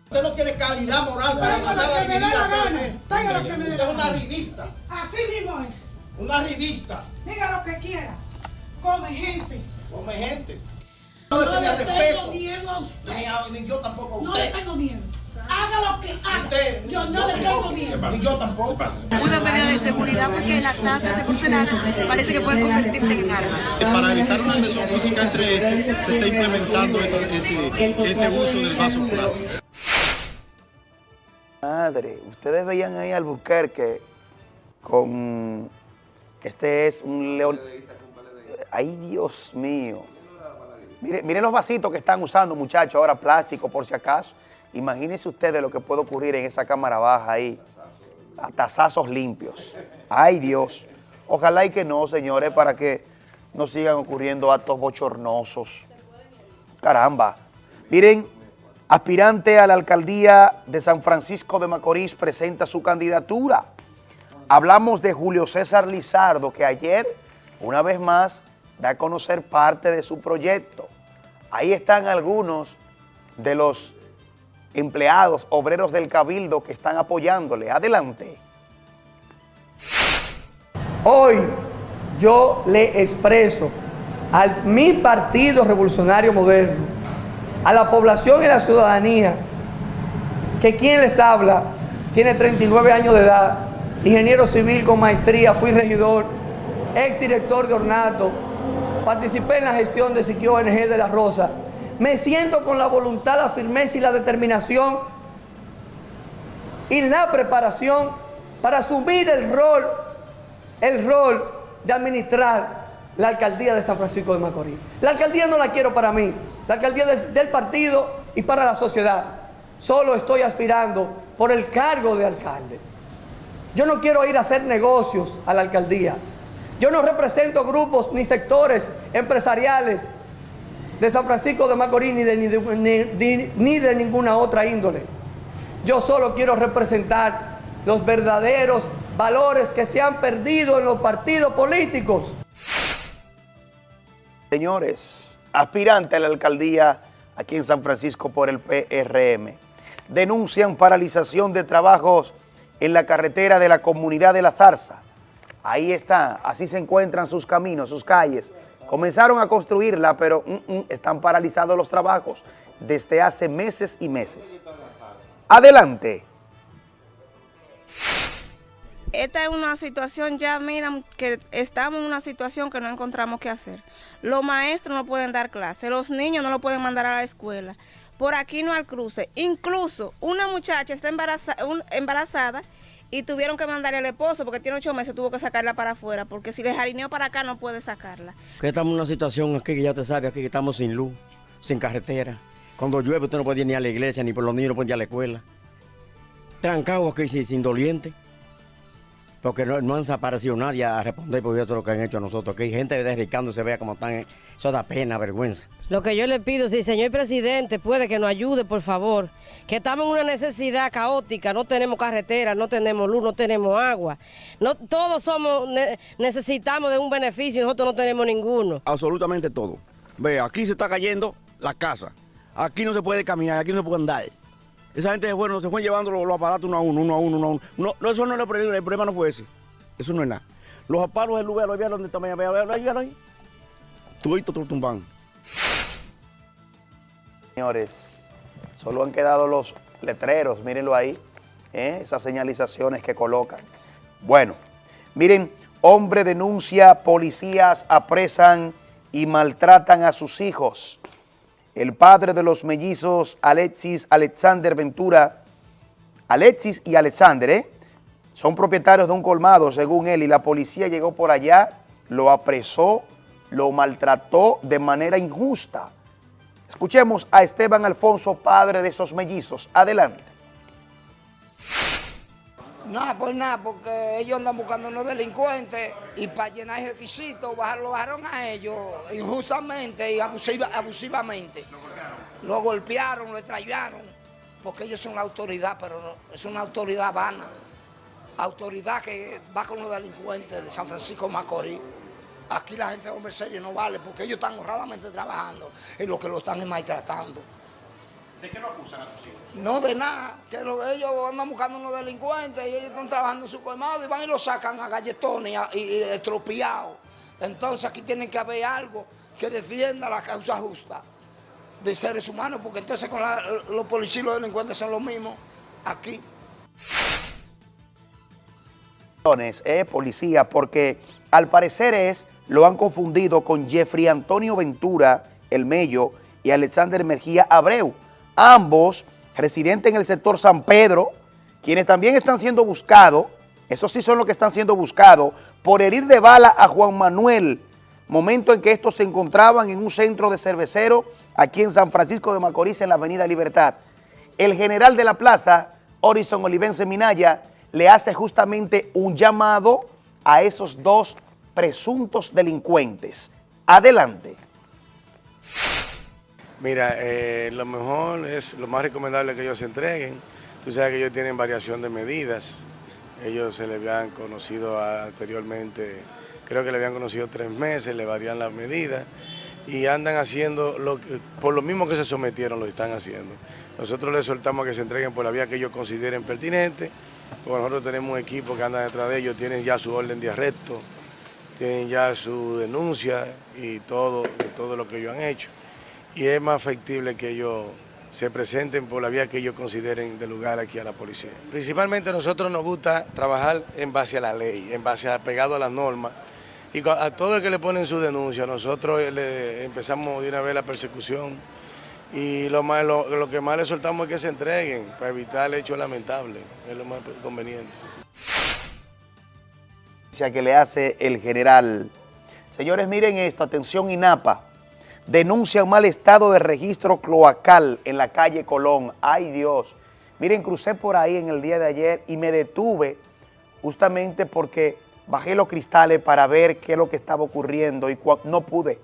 Usted no tiene calidad moral para mandar a dividir a Usted es una revista. Así mismo es. Una revista. Diga lo que quiera. Come gente. Come gente. No, le tenía respeto. Tengo miedo a usted. Ni, yo tampoco a usted. No le tengo miedo. Haga lo que haga. Usted, yo no, le tengo miedo. Ni yo tampoco. Una medida de seguridad porque las tazas de porcelana parece que pueden convertirse en armas. Para evitar una agresión física entre estos, se está implementando este, este, este uso del vaso plástico. Madre, ustedes veían ahí al Buquerque con... Este es un león... Ay, Dios mío. Miren, los vasitos que están usando, muchachos, ahora plástico, por si acaso. Imagínense ustedes lo que puede ocurrir en esa cámara baja ahí. A limpios. Ay, Dios. Ojalá y que no, señores, para que no sigan ocurriendo actos bochornosos. Caramba. Miren, aspirante a la alcaldía de San Francisco de Macorís presenta su candidatura. Hablamos de Julio César Lizardo, que ayer, una vez más, da a conocer parte de su proyecto. Ahí están algunos de los empleados, obreros del Cabildo que están apoyándole. Adelante. Hoy yo le expreso a mi Partido Revolucionario Moderno, a la población y la ciudadanía, que quien les habla tiene 39 años de edad, ingeniero civil con maestría, fui regidor, exdirector de ornato, participé en la gestión de Siquio ONG de La Rosa. Me siento con la voluntad, la firmeza y la determinación y la preparación para asumir el rol, el rol de administrar la alcaldía de San Francisco de Macorís. La alcaldía no la quiero para mí, la alcaldía del partido y para la sociedad. Solo estoy aspirando por el cargo de alcalde. Yo no quiero ir a hacer negocios a la alcaldía. Yo no represento grupos ni sectores empresariales de San Francisco de Macorís ni de, ni de, ninguna otra índole. Yo solo quiero representar los verdaderos valores que se han perdido en los partidos políticos. Señores, aspirante a la alcaldía aquí en San Francisco por el PRM, denuncian paralización de trabajos en la carretera de la comunidad de La Zarza Ahí está, así se encuentran sus caminos, sus calles. Comenzaron a construirla, pero mm, mm, están paralizados los trabajos desde hace meses y meses. Adelante. Esta es una situación ya, miran, que estamos en una situación que no encontramos qué hacer. Los maestros no pueden dar clases, los niños no lo pueden mandar a la escuela. Por aquí no hay cruce. Incluso una muchacha está embarazada y tuvieron que mandarle al esposo porque tiene ocho meses, tuvo que sacarla para afuera, porque si le jarineó para acá no puede sacarla. Que estamos en una situación aquí que ya te sabe, aquí que estamos sin luz, sin carretera. Cuando llueve usted no puede ir ni a la iglesia, ni por los niños no puede ir a la escuela. Trancados aquí sin doliente porque no, han desaparecido nadie a responder por todo lo que han hecho a nosotros. Que hay gente derricando se vea como están, eso da pena, vergüenza. Lo que yo le pido, si señor presidente puede que nos ayude, por favor, que estamos en una necesidad caótica, no tenemos carretera, no tenemos luz, no tenemos agua. No, todos somos, necesitamos de un beneficio y nosotros no tenemos ninguno. Absolutamente todo. Ve, aquí se está cayendo la casa, aquí no se puede caminar, aquí no se puede andar. Esa gente bueno, se fue llevando los, aparatos uno a uno, uno a uno, uno a uno. No, eso no es el problema, el problema no fue ese. Eso no es nada. Los apalos del lugar, ¿lo donde está? Vea, vea, vea, ahí. Tú y todo tumban. Señores, solo han quedado los letreros, mírenlo ahí, ¿eh? esas señalizaciones que colocan. Bueno, miren, hombre denuncia, policías apresan y maltratan a sus hijos. El padre de los mellizos, Alexis Alexander Ventura, Alexis y Alexander, ¿eh? son propietarios de un colmado, según él, y la policía llegó por allá, lo apresó, lo maltrató de manera injusta. Escuchemos a Esteban Alfonso, padre de esos mellizos. Adelante. No, pues nada, porque ellos andan buscando unos delincuentes y para llenar el requisito lo bajaron a ellos injustamente y abusivamente. Lo golpearon, lo extrañaron, porque ellos son la autoridad, pero es una autoridad vana. Autoridad que va con los delincuentes de San Francisco Macorís. Aquí la gente de hombre serio no vale porque ellos están honradamente trabajando en lo que lo están maltratando. ¿De qué lo acusan a tus hijos? No, de nada, que ellos andan buscando unos delincuentes y ellos están trabajando en su colmado y van y lo sacan a galletones y, y, estropeados. Entonces aquí tiene que haber algo que defienda la causa justa de seres humanos, porque entonces con los policías y los delincuentes son los mismos aquí. Eh, policía, porque al parecer es, lo han confundido con Jeffrey Antonio Ventura, el Mello, y Alexander Mejía Abreu ambos residentes en el sector San Pedro, quienes también están siendo buscados, esos sí son los que están siendo buscados, por herir de bala a Juan Manuel, momento en que estos se encontraban en un centro de cervecero aquí en San Francisco de Macorís, en la avenida Libertad. El general de la plaza, Horizon Olivense Minaya, le hace justamente un llamado a esos dos presuntos delincuentes. Adelante. Mira, eh, lo mejor es, lo más recomendable que ellos se entreguen. Tú sabes que ellos tienen variación de medidas. Ellos se le habían conocido anteriormente, creo que le habían conocido tres meses, le varían las medidas y andan haciendo, lo por lo mismo que se sometieron, lo están haciendo. Nosotros les soltamos que se entreguen por la vía que ellos consideren pertinente, porque nosotros tenemos un equipo que anda detrás de ellos, tienen ya su orden de arresto, tienen ya su denuncia y todo, todo lo que ellos han hecho y es más factible que ellos se presenten por la vía que ellos consideren de lugar aquí a la policía. Principalmente a nosotros nos gusta trabajar en base a la ley, en base a pegado a las normas. Y a todo el que le ponen su denuncia, nosotros le empezamos de una vez la persecución y lo, más, lo, que más le soltamos es que se entreguen para evitar el hecho lamentable, es lo más conveniente. Que le hace el general. Señores, miren esto, atención INAPA denuncian mal estado de registro cloacal en la calle Colón. ¡Ay Dios! Miren, crucé por ahí en el día de ayer y me detuve justamente porque bajé los cristales para ver qué es lo que estaba ocurriendo y no pude.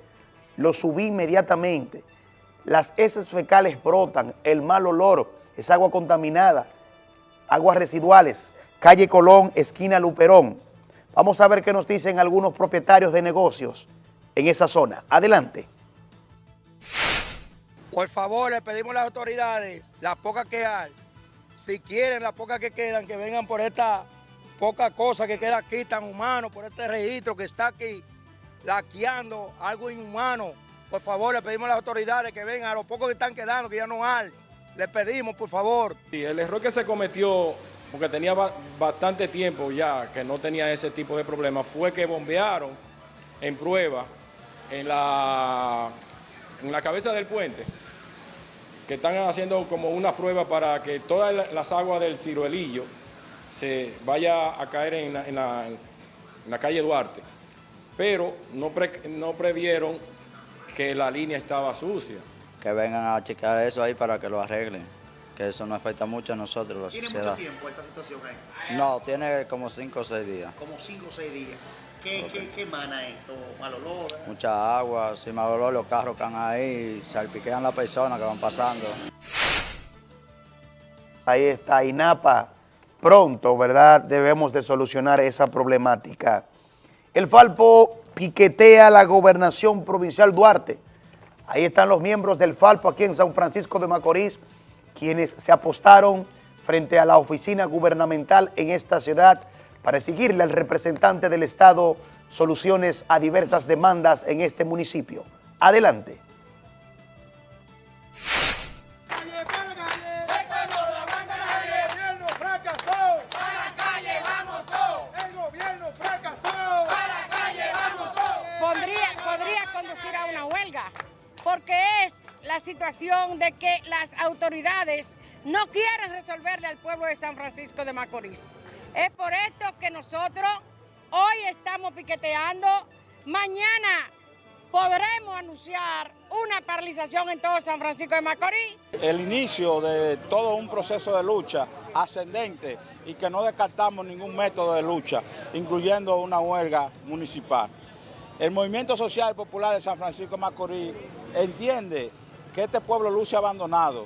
Lo subí inmediatamente. Las heces fecales brotan, el mal olor, es agua contaminada, aguas residuales, calle Colón, esquina Luperón. Vamos a ver qué nos dicen algunos propietarios de negocios en esa zona. Adelante. Por favor, le pedimos a las autoridades, las pocas que hay, si quieren, las pocas que quedan, que vengan por esta poca cosa que queda aquí tan humano, por este registro que está aquí, laqueando algo inhumano. Por favor, le pedimos a las autoridades que vengan, a los pocos que están quedando, que ya no hay. Le pedimos, por favor. El error que se cometió, porque tenía bastante tiempo ya que no tenía ese tipo de problemas, fue que bombearon en prueba en la, en la cabeza del puente que están haciendo como una prueba para que todas las aguas del ciruelillo se vaya a caer en la, calle Duarte. Pero no, no previeron que la línea estaba sucia. Que vengan a chequear eso ahí para que lo arreglen, que eso no afecta mucho a nosotros, la ¿Tiene mucho tiempo esta situación ahí? No, tiene como 5 o 6 días. Como 5 o 6 días. ¿Qué, qué, emana esto? ¿Mal olor? Mucha agua, si mal olor, los carros que están ahí, salpiquean las personas que van pasando. Ahí está, INAPA, pronto, ¿verdad? Debemos de solucionar esa problemática. El Falpo piquetea la gobernación provincial Duarte. Ahí están los miembros del Falpo aquí en San Francisco de Macorís quienes se apostaron frente a la oficina gubernamental en esta ciudad para exigirle al representante del Estado soluciones a diversas demandas en este municipio. Adelante. porque es la situación de que las autoridades no quieren resolverle al pueblo de San Francisco de Macorís. Es por esto que nosotros hoy estamos piqueteando, mañana podremos anunciar una paralización en todo San Francisco de Macorís. El inicio de todo un proceso de lucha ascendente y que no descartamos ningún método de lucha, incluyendo una huelga municipal. El Movimiento Social Popular de San Francisco de Macorís entiende que este pueblo luce abandonado,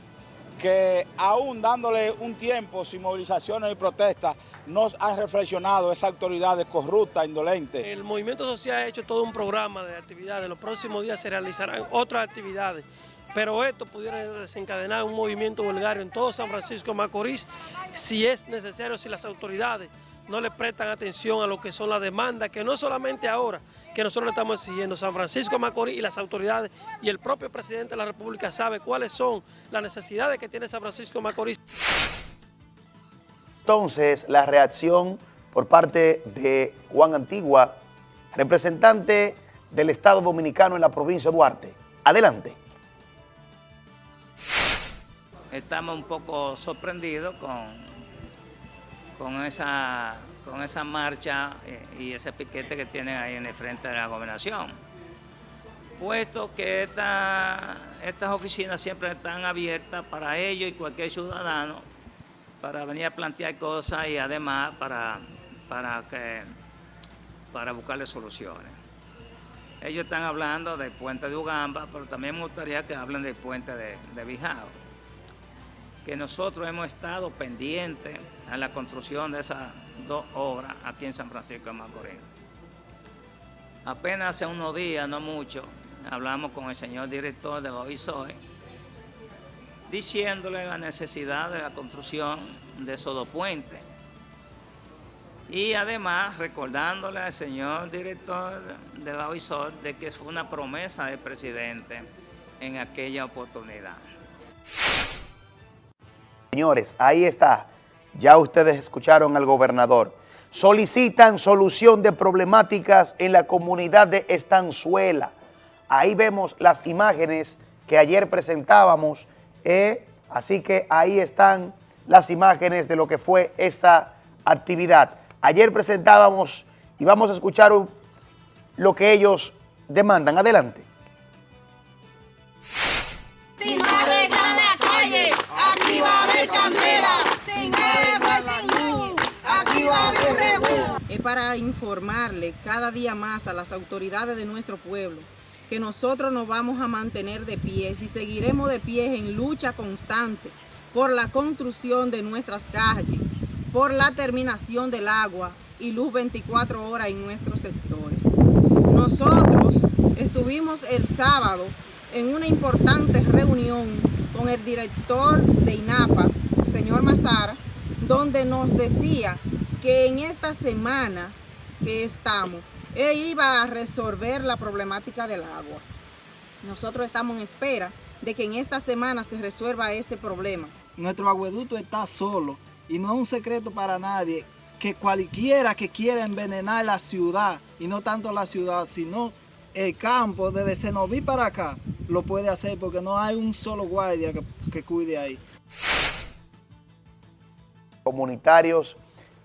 que aún dándole un tiempo sin movilizaciones y protestas, nos han reflexionado esas autoridades corruptas, indolentes. El movimiento social ha hecho todo un programa de actividades, los próximos días se realizarán otras actividades, pero esto pudiera desencadenar un movimiento vulgario en todo San Francisco de Macorís, si es necesario, si las autoridades no le prestan atención a lo que son las demandas, que no solamente ahora, que nosotros le estamos exigiendo, San Francisco de Macorís y las autoridades y el propio presidente de la República sabe cuáles son las necesidades que tiene San Francisco de Macorís. Entonces, la reacción por parte de Juan Antigua, representante del Estado Dominicano en la provincia de Duarte. Adelante. Estamos un poco sorprendidos con con esa, con esa marcha eh, y ese piquete que tienen ahí en el frente de la gobernación. Puesto que estas oficinas siempre están abiertas para ellos y cualquier ciudadano para venir a plantear cosas y además para, para, que, para buscarle soluciones. Ellos están hablando del puente de Ugamba, pero también me gustaría que hablen del puente de, de Bijao que nosotros hemos estado pendientes a la construcción de esas dos obras aquí en San Francisco de Macorís. Apenas hace unos días, no mucho, hablamos con el señor director de OISOE, diciéndole la necesidad de la construcción de esos dos puentes. Y además recordándole al señor director de la OISOE de que fue una promesa del presidente en aquella oportunidad. Señores, ahí está. Ya ustedes escucharon al gobernador. Solicitan solución de problemáticas en la comunidad de Estanzuela. Ahí vemos las imágenes que ayer presentábamos. Eh, así que ahí están las imágenes de lo que fue esa actividad. Ayer presentábamos y vamos a escuchar lo que ellos demandan. Adelante. Es para informarle cada día más a las autoridades de nuestro pueblo que nosotros nos vamos a mantener de pie y seguiremos de pie en lucha constante por la construcción de nuestras calles, por la terminación del agua y luz 24 horas en nuestros sectores. Nosotros estuvimos el sábado en una importante reunión con el director de INAPA, el señor Mazara, donde nos decía que en esta semana que estamos, él iba a resolver la problemática del agua. Nosotros estamos en espera de que en esta semana se resuelva ese problema. Nuestro agueducto está solo y no es un secreto para nadie que cualquiera que quiera envenenar la ciudad, y no tanto la ciudad, sino el campo, desde Senoví para acá, lo puede hacer porque no hay un solo guardia que, que cuide ahí. Comunitarios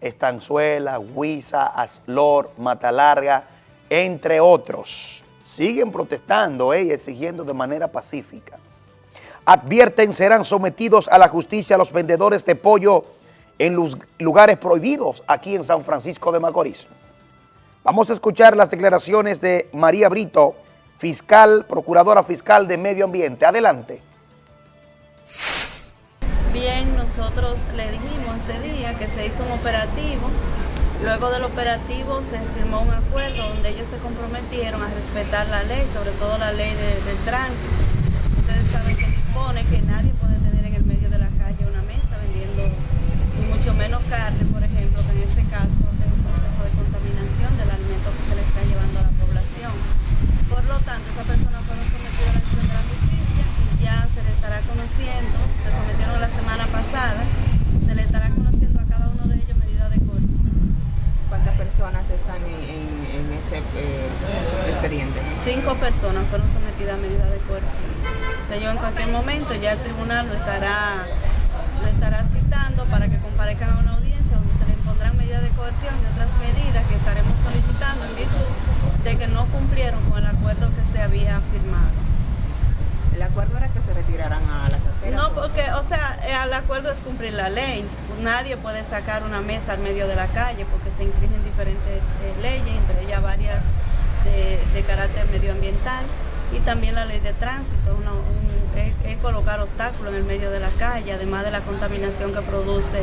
Estanzuela, Huiza, Aslor, Matalarga, entre otros. Siguen protestando eh, y exigiendo de manera pacífica. Advierten serán sometidos a la justicia los vendedores de pollo en los lugares prohibidos aquí en San Francisco de Macorís. Vamos a escuchar las declaraciones de María Brito, fiscal, procuradora fiscal de Medio Ambiente. Adelante. nosotros le dijimos ese día que se hizo un operativo. Luego del operativo se firmó un acuerdo donde ellos se comprometieron a respetar la ley, sobre todo la ley del tránsito. Ustedes saben que dispone que nadie puede tener en el medio de la calle una mesa vendiendo, y mucho menos carne, por ejemplo, que en este caso es un proceso de contaminación del alimento que se le está llevando a la población. Por lo tanto, esa persona estará conociendo, se sometieron la semana pasada, se le estará conociendo a cada uno de ellos medida de coerción. ¿Cuántas personas están en, ese eh, expediente? Cinco personas fueron sometidas a medida de coerción. O sea, en cualquier momento ya el tribunal lo estará, lo estará citando para que comparezcan a una audiencia donde se le impondrán medidas de coerción y otras medidas que estaremos solicitando en virtud de que no cumplieron con el acuerdo que se había firmado. ¿El acuerdo era que se retiraran a las aceras? No, porque, o sea, eh, el acuerdo es cumplir la ley. Nadie puede sacar una mesa al medio de la calle porque se infringen diferentes eh, leyes, entre ellas varias de, de, carácter medioambiental y también la ley de tránsito, una, un, es, es, colocar obstáculos en el medio de la calle, además de la contaminación que produce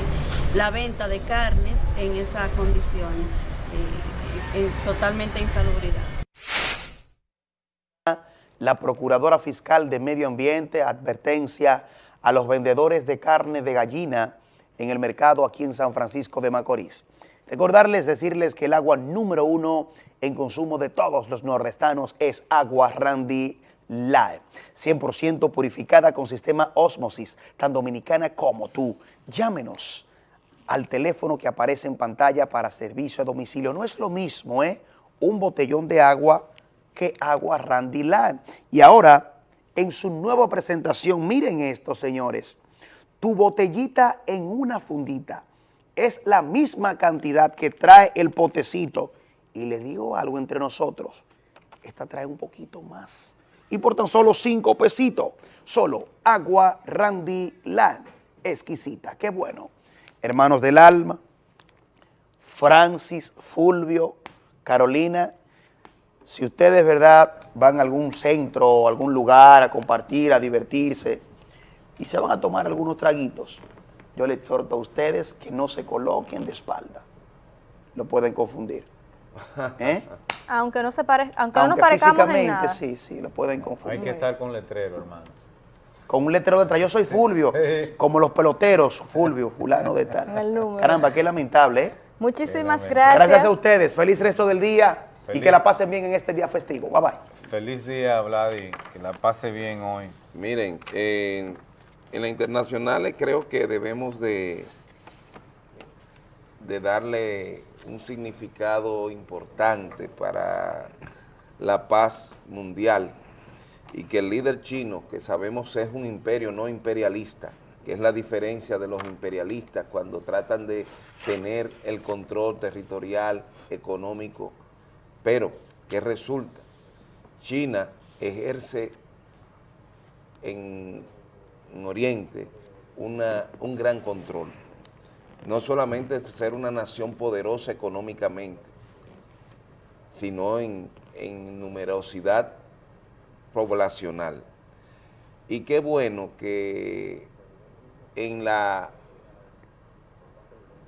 la venta de carnes en esas condiciones, eh, en totalmente insalubridad la Procuradora Fiscal de Medio Ambiente, advertencia a los vendedores de carne de gallina en el mercado aquí en San Francisco de Macorís. Recordarles, decirles que el agua número uno en consumo de todos los nordestanos es agua Randy Live, 100% purificada con sistema Osmosis, tan dominicana como tú. Llámenos al teléfono que aparece en pantalla para servicio a domicilio. No es lo mismo, ¿eh? Un botellón de agua agua Randy Lime. Y ahora, en su nueva presentación, miren esto, señores. Tu botellita en una fundita es la misma cantidad que trae el potecito. Y le digo algo entre nosotros, esta trae un poquito más. Y por tan solo cinco pesitos, solo agua Randy Lime. Exquisita, qué bueno. Hermanos del alma, Francis, Fulvio, Carolina, si ustedes, verdad, van a algún centro o algún lugar a compartir, a divertirse y se van a tomar algunos traguitos, yo les exhorto a ustedes que no se coloquen de espalda. Lo pueden confundir. ¿Eh? Aunque no se pare, aunque, aunque no parezcamos en nada. sí, sí, lo pueden confundir. Hay que estar con letrero, hermano. Con un letrero detrás. Yo soy Fulvio, como los peloteros, Fulvio, fulano de tal. Caramba, qué lamentable, ¿eh? Muchísimas gracias. Gracias a ustedes. Feliz resto del día. Feliz. Y que la pasen bien en este día festivo. Bye bye. Feliz día, Vladi. Que la pase bien hoy. Miren, en, en la internacional creo que debemos de, de darle un significado importante para la paz mundial y que el líder chino, que sabemos es un imperio no imperialista, que es la diferencia de los imperialistas cuando tratan de tener el control territorial, económico, pero, ¿qué resulta? China ejerce en, en Oriente una, un gran control. No solamente ser una nación poderosa económicamente, sino en, en numerosidad poblacional. Y qué bueno que en, la,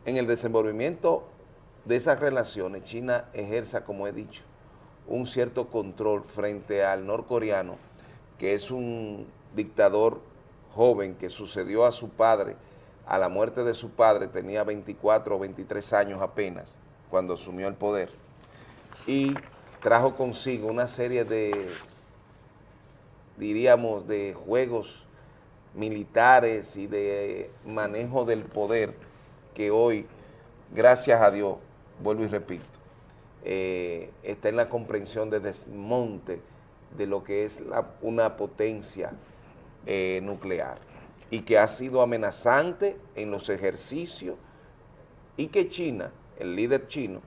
en el desenvolvimiento de esas relaciones, China ejerza, como he dicho, un cierto control frente al norcoreano, que es un dictador joven que sucedió a su padre, a la muerte de su padre, tenía 24 o 23 años apenas, cuando asumió el poder, y trajo consigo una serie de, diríamos, de juegos militares y de manejo del poder que hoy, gracias a Dios, vuelvo y repito, eh, está en la comprensión de desmonte de lo que es una potencia eh, nuclear y que ha sido amenazante en los ejercicios y que China, el líder chino,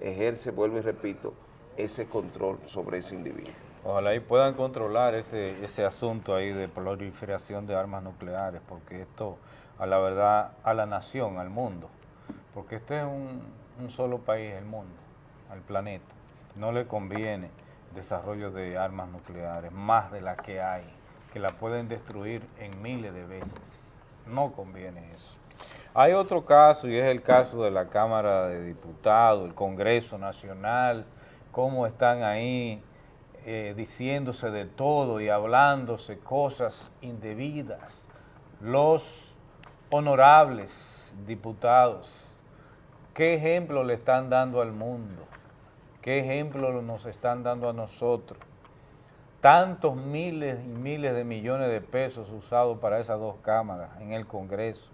ejerce, vuelvo y repito, ese control sobre ese individuo. Ojalá y puedan controlar ese, ese asunto ahí de proliferación de armas nucleares, porque esto, a la verdad, a la nación, al mundo, porque este es un, un solo país el mundo, al planeta. No le conviene desarrollo de armas nucleares, más de la que hay, que la pueden destruir en miles de veces. No conviene eso. Hay otro caso y es el caso de la Cámara de Diputados, el Congreso Nacional, cómo están ahí eh, diciéndose de todo y hablándose cosas indebidas. Los honorables diputados ¿Qué ejemplo le están dando al mundo? ¿Qué ejemplo nos están dando a nosotros? Tantos miles y miles de millones de pesos usados para esas dos cámaras en el Congreso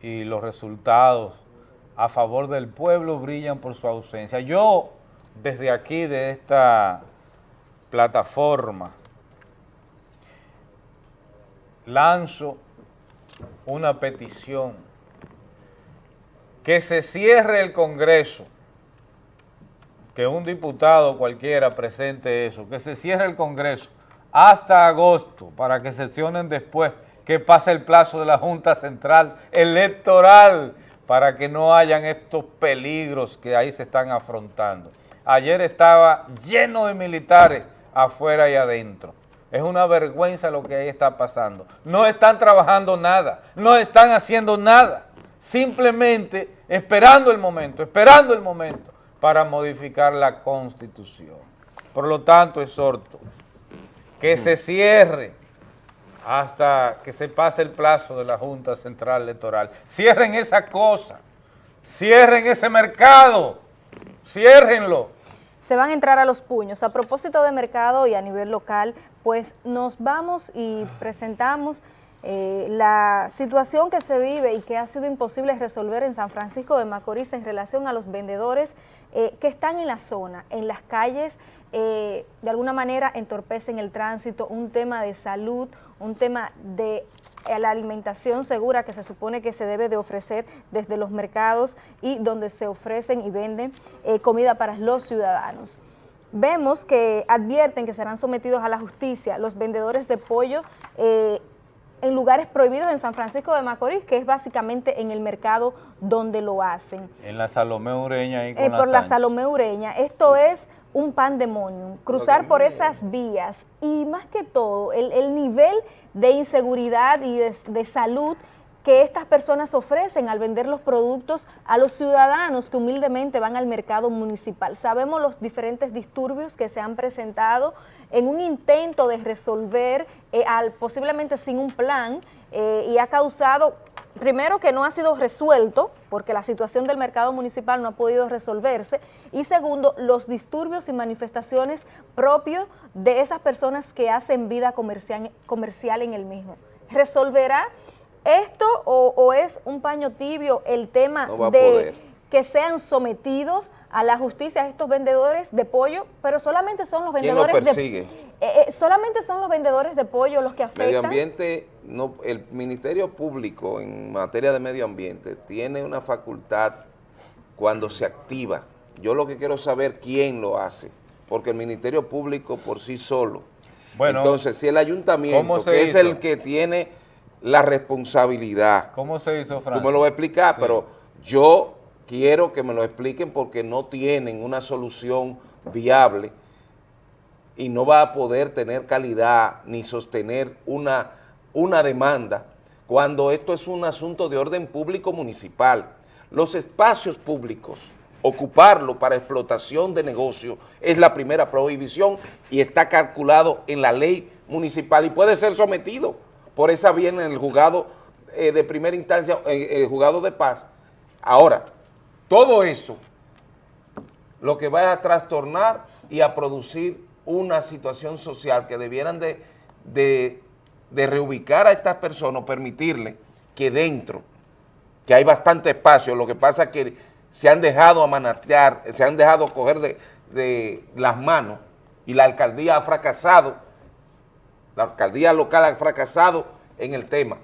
y los resultados a favor del pueblo brillan por su ausencia. Yo, desde aquí, de esta plataforma, lanzo una petición que se cierre el Congreso, que un diputado cualquiera presente eso, que se cierre el Congreso hasta agosto para que sesionen después que pase el plazo de la Junta Central Electoral para que no hayan estos peligros que ahí se están afrontando. Ayer estaba lleno de militares afuera y adentro. Es una vergüenza lo que ahí está pasando. No están trabajando nada, no están haciendo nada. Simplemente esperando el momento, esperando el momento para modificar la Constitución. Por lo tanto, exhorto que se cierre hasta que se pase el plazo de la Junta Central Electoral. Cierren esa cosa, cierren ese mercado, ciérrenlo. Se van a entrar a los puños. A propósito de mercado y a nivel local, pues nos vamos y presentamos eh, la situación que se vive y que ha sido imposible resolver en San Francisco de Macorís en relación a los vendedores eh, que están en la zona, en las calles, eh, de alguna manera entorpecen el tránsito, un tema de salud, un tema de la alimentación segura que se supone que se debe de ofrecer desde los mercados y donde se ofrecen y venden comida para los ciudadanos. Vemos que advierten que serán sometidos a la justicia los vendedores de pollo en lugares prohibidos en San Francisco de Macorís, que es básicamente en el mercado donde lo hacen. En la Salomé Ureña. y eh, por la, Salomé Ureña. Esto es un pandemonium, cruzar por esas vías y más que todo el, nivel de inseguridad y de salud que estas personas ofrecen al vender los productos a los ciudadanos que humildemente van al mercado municipal. Sabemos los diferentes disturbios que se han presentado en un intento de resolver, eh, al, posiblemente sin un plan, eh, y ha causado, primero que no ha sido resuelto, porque la situación del mercado municipal no ha podido resolverse, y segundo, los disturbios y manifestaciones propios de esas personas que hacen vida comercial, comercial en el mismo. ¿Resolverá esto o, es un paño tibio el tema de que sean sometidos a la justicia estos vendedores de pollo, pero solamente son los vendedores de eh, eh, solamente son los vendedores de pollo los que afectan. Medio ambiente, no, el Ministerio Público en materia de medio ambiente tiene una facultad cuando se activa. Yo lo que quiero saber quién lo hace, porque el Ministerio Público por sí solo. Bueno, entonces si el ayuntamiento, que es el que tiene la responsabilidad. ¿Cómo se hizo, Francis? Tú me lo vas a explicar, pero yo quiero que me lo expliquen porque no tienen una solución viable y no va a poder tener calidad ni sostener una, una demanda cuando esto es un asunto de orden público municipal. Los espacios públicos, ocuparlo para explotación de negocio es la primera prohibición y está calculado en la ley municipal y puede ser sometido por esa vía en el juzgado eh, de primera instancia, en el juzgado de paz. Ahora, todo eso lo que va a trastornar y a producir una situación social que debieran de, de, reubicar a estas personas, permitirle que dentro, que hay bastante espacio, lo que pasa es que se han dejado amanatear, se han dejado coger de, de las manos y la alcaldía ha fracasado, la alcaldía local ha fracasado en el tema.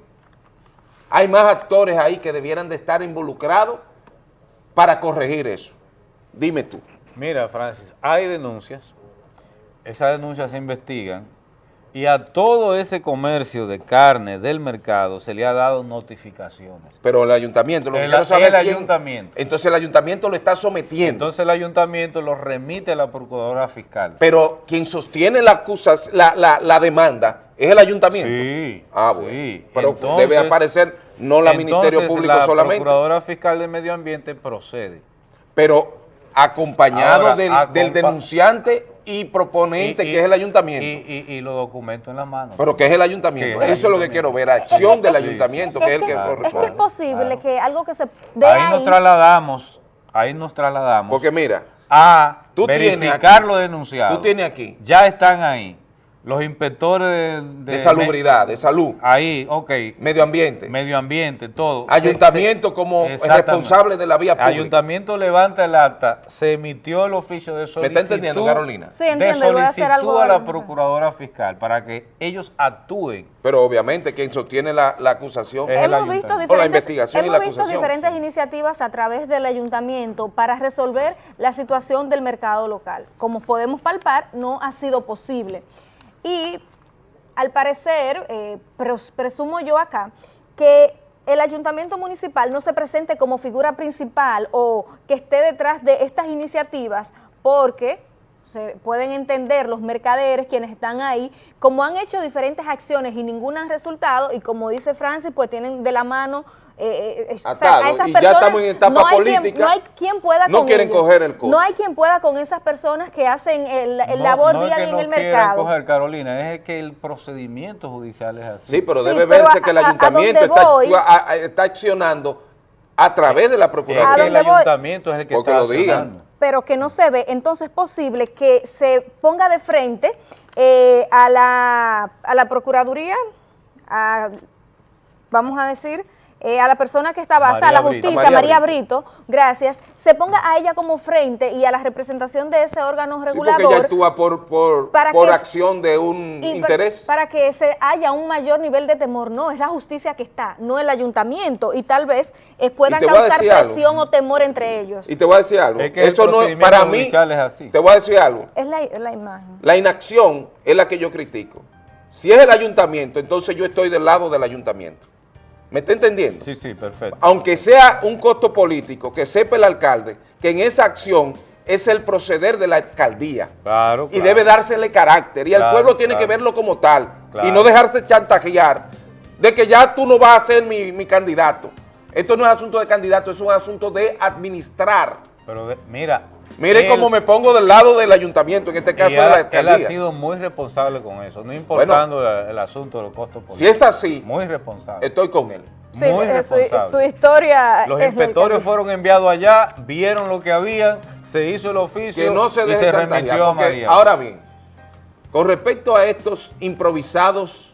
Hay más actores ahí que debieran de estar involucrados para corregir eso? Dime tú. Mira, Francis, hay denuncias, esas denuncias se investigan y a todo ese comercio de carne del mercado se le ha dado notificaciones. Pero el ayuntamiento, lo el, que el ayuntamiento. Entonces el ayuntamiento lo está sometiendo. Entonces el ayuntamiento lo remite a la procuradora fiscal. Pero quien sostiene la, la, la, demanda es el ayuntamiento. Sí, ah, bueno. Pero debe aparecer no la Ministerio Público solamente. la Procuradora Fiscal de Medio Ambiente procede. Pero acompañado del, denunciante y proponente, que es el ayuntamiento. Y, los documentos en la mano. Pero que es el ayuntamiento. Eso es lo que quiero ver, acción del ayuntamiento, que es el que corresponde. Es posible que algo que se ahí, nos trasladamos, ahí nos trasladamos. Porque mira, a verificar lo denunciado. Tú tienes aquí. Ya están ahí Los inspectores de, De salubridad, de salud. Ahí, ok. Medio ambiente. Medio ambiente, todo. Ayuntamiento como responsable de la vía pública. Ayuntamiento levanta el acta, se emitió el oficio de solicitud. ¿Me está entendiendo, Carolina? Sí, de entiendo, y voy a hacer solicitud algo a la procuradora fiscal para que ellos actúen. Pero obviamente quien sostiene la, la acusación Es el Hemos visto o la investigación y hemos la visto acusación. diferentes iniciativas a través del ayuntamiento para resolver la situación del mercado local. Como podemos palpar, no ha sido posible. Y al parecer, eh, pres- presumo yo acá, que el ayuntamiento municipal no se presente como figura principal o que esté detrás de estas iniciativas porque se pueden entender los mercaderes, quienes están ahí, como han hecho diferentes acciones y ninguna han resultado, y como dice Francis, pues tienen de la mano eh, eh, o sea, Atado, a esas y ya personas estamos en etapa no hay quien- política, no hay quien pueda no con quieren ellos. coger el costo. No hay quien pueda con esas personas que hacen el, el No- labor no es día a que día en no el mercado. coger, Carolina, es que el procedimiento judicial es así. Sí, pero Sí, debe pero verse a- que el ayuntamiento está, voy- actua- a- a- está accionando a través de la Es Procuraduría. que el voy? ayuntamiento es el que está lo digan. accionando. pero que no se ve, entonces es posible que se ponga de frente eh, a, la, a la Procuraduría, a, vamos a decir, eh, a la persona que está basada, a la María Brito. justicia, María María Brito. gracias, se ponga a ella como frente y a la representación de ese órgano Sí, porque regulador. ella actúa por, por, Para por que- acción de un interés. Para que se haya un mayor nivel de temor, no, es la justicia que está, no el ayuntamiento, y tal vez eh, puedan causar algo. presión o temor entre ellos. Y te voy a decir algo. Es que Eso no es, para mí, judicial es así. te voy a decir algo. Es la, es la imagen. La inacción es la que yo critico. Si es el ayuntamiento, entonces yo estoy del lado del ayuntamiento. ¿Me está entendiendo? Sí, sí, perfecto. Aunque sea un costo político, que sepa el alcalde que en esa acción es el proceder de la alcaldía. Claro, Y claro. debe dársele carácter. Y el pueblo tiene claro. que verlo como tal. Claro. Y no dejarse chantajear de que ya tú no vas a ser mi, mi candidato. Esto no es asunto de candidato, es un asunto de administrar. Pero de- mira. Miren él- cómo me pongo del lado del ayuntamiento, en este caso y de la él, él ha alcaldía. sido muy responsable con eso, no importando el, el asunto de los costos políticos. Si es así, Muy responsable. estoy con él. Sí, muy eh, su, responsable. su historia. Los inspectores fueron enviados allá, vieron lo que había, se hizo el oficio que no se y se remitió a María. ahora bien, con respecto a estos improvisados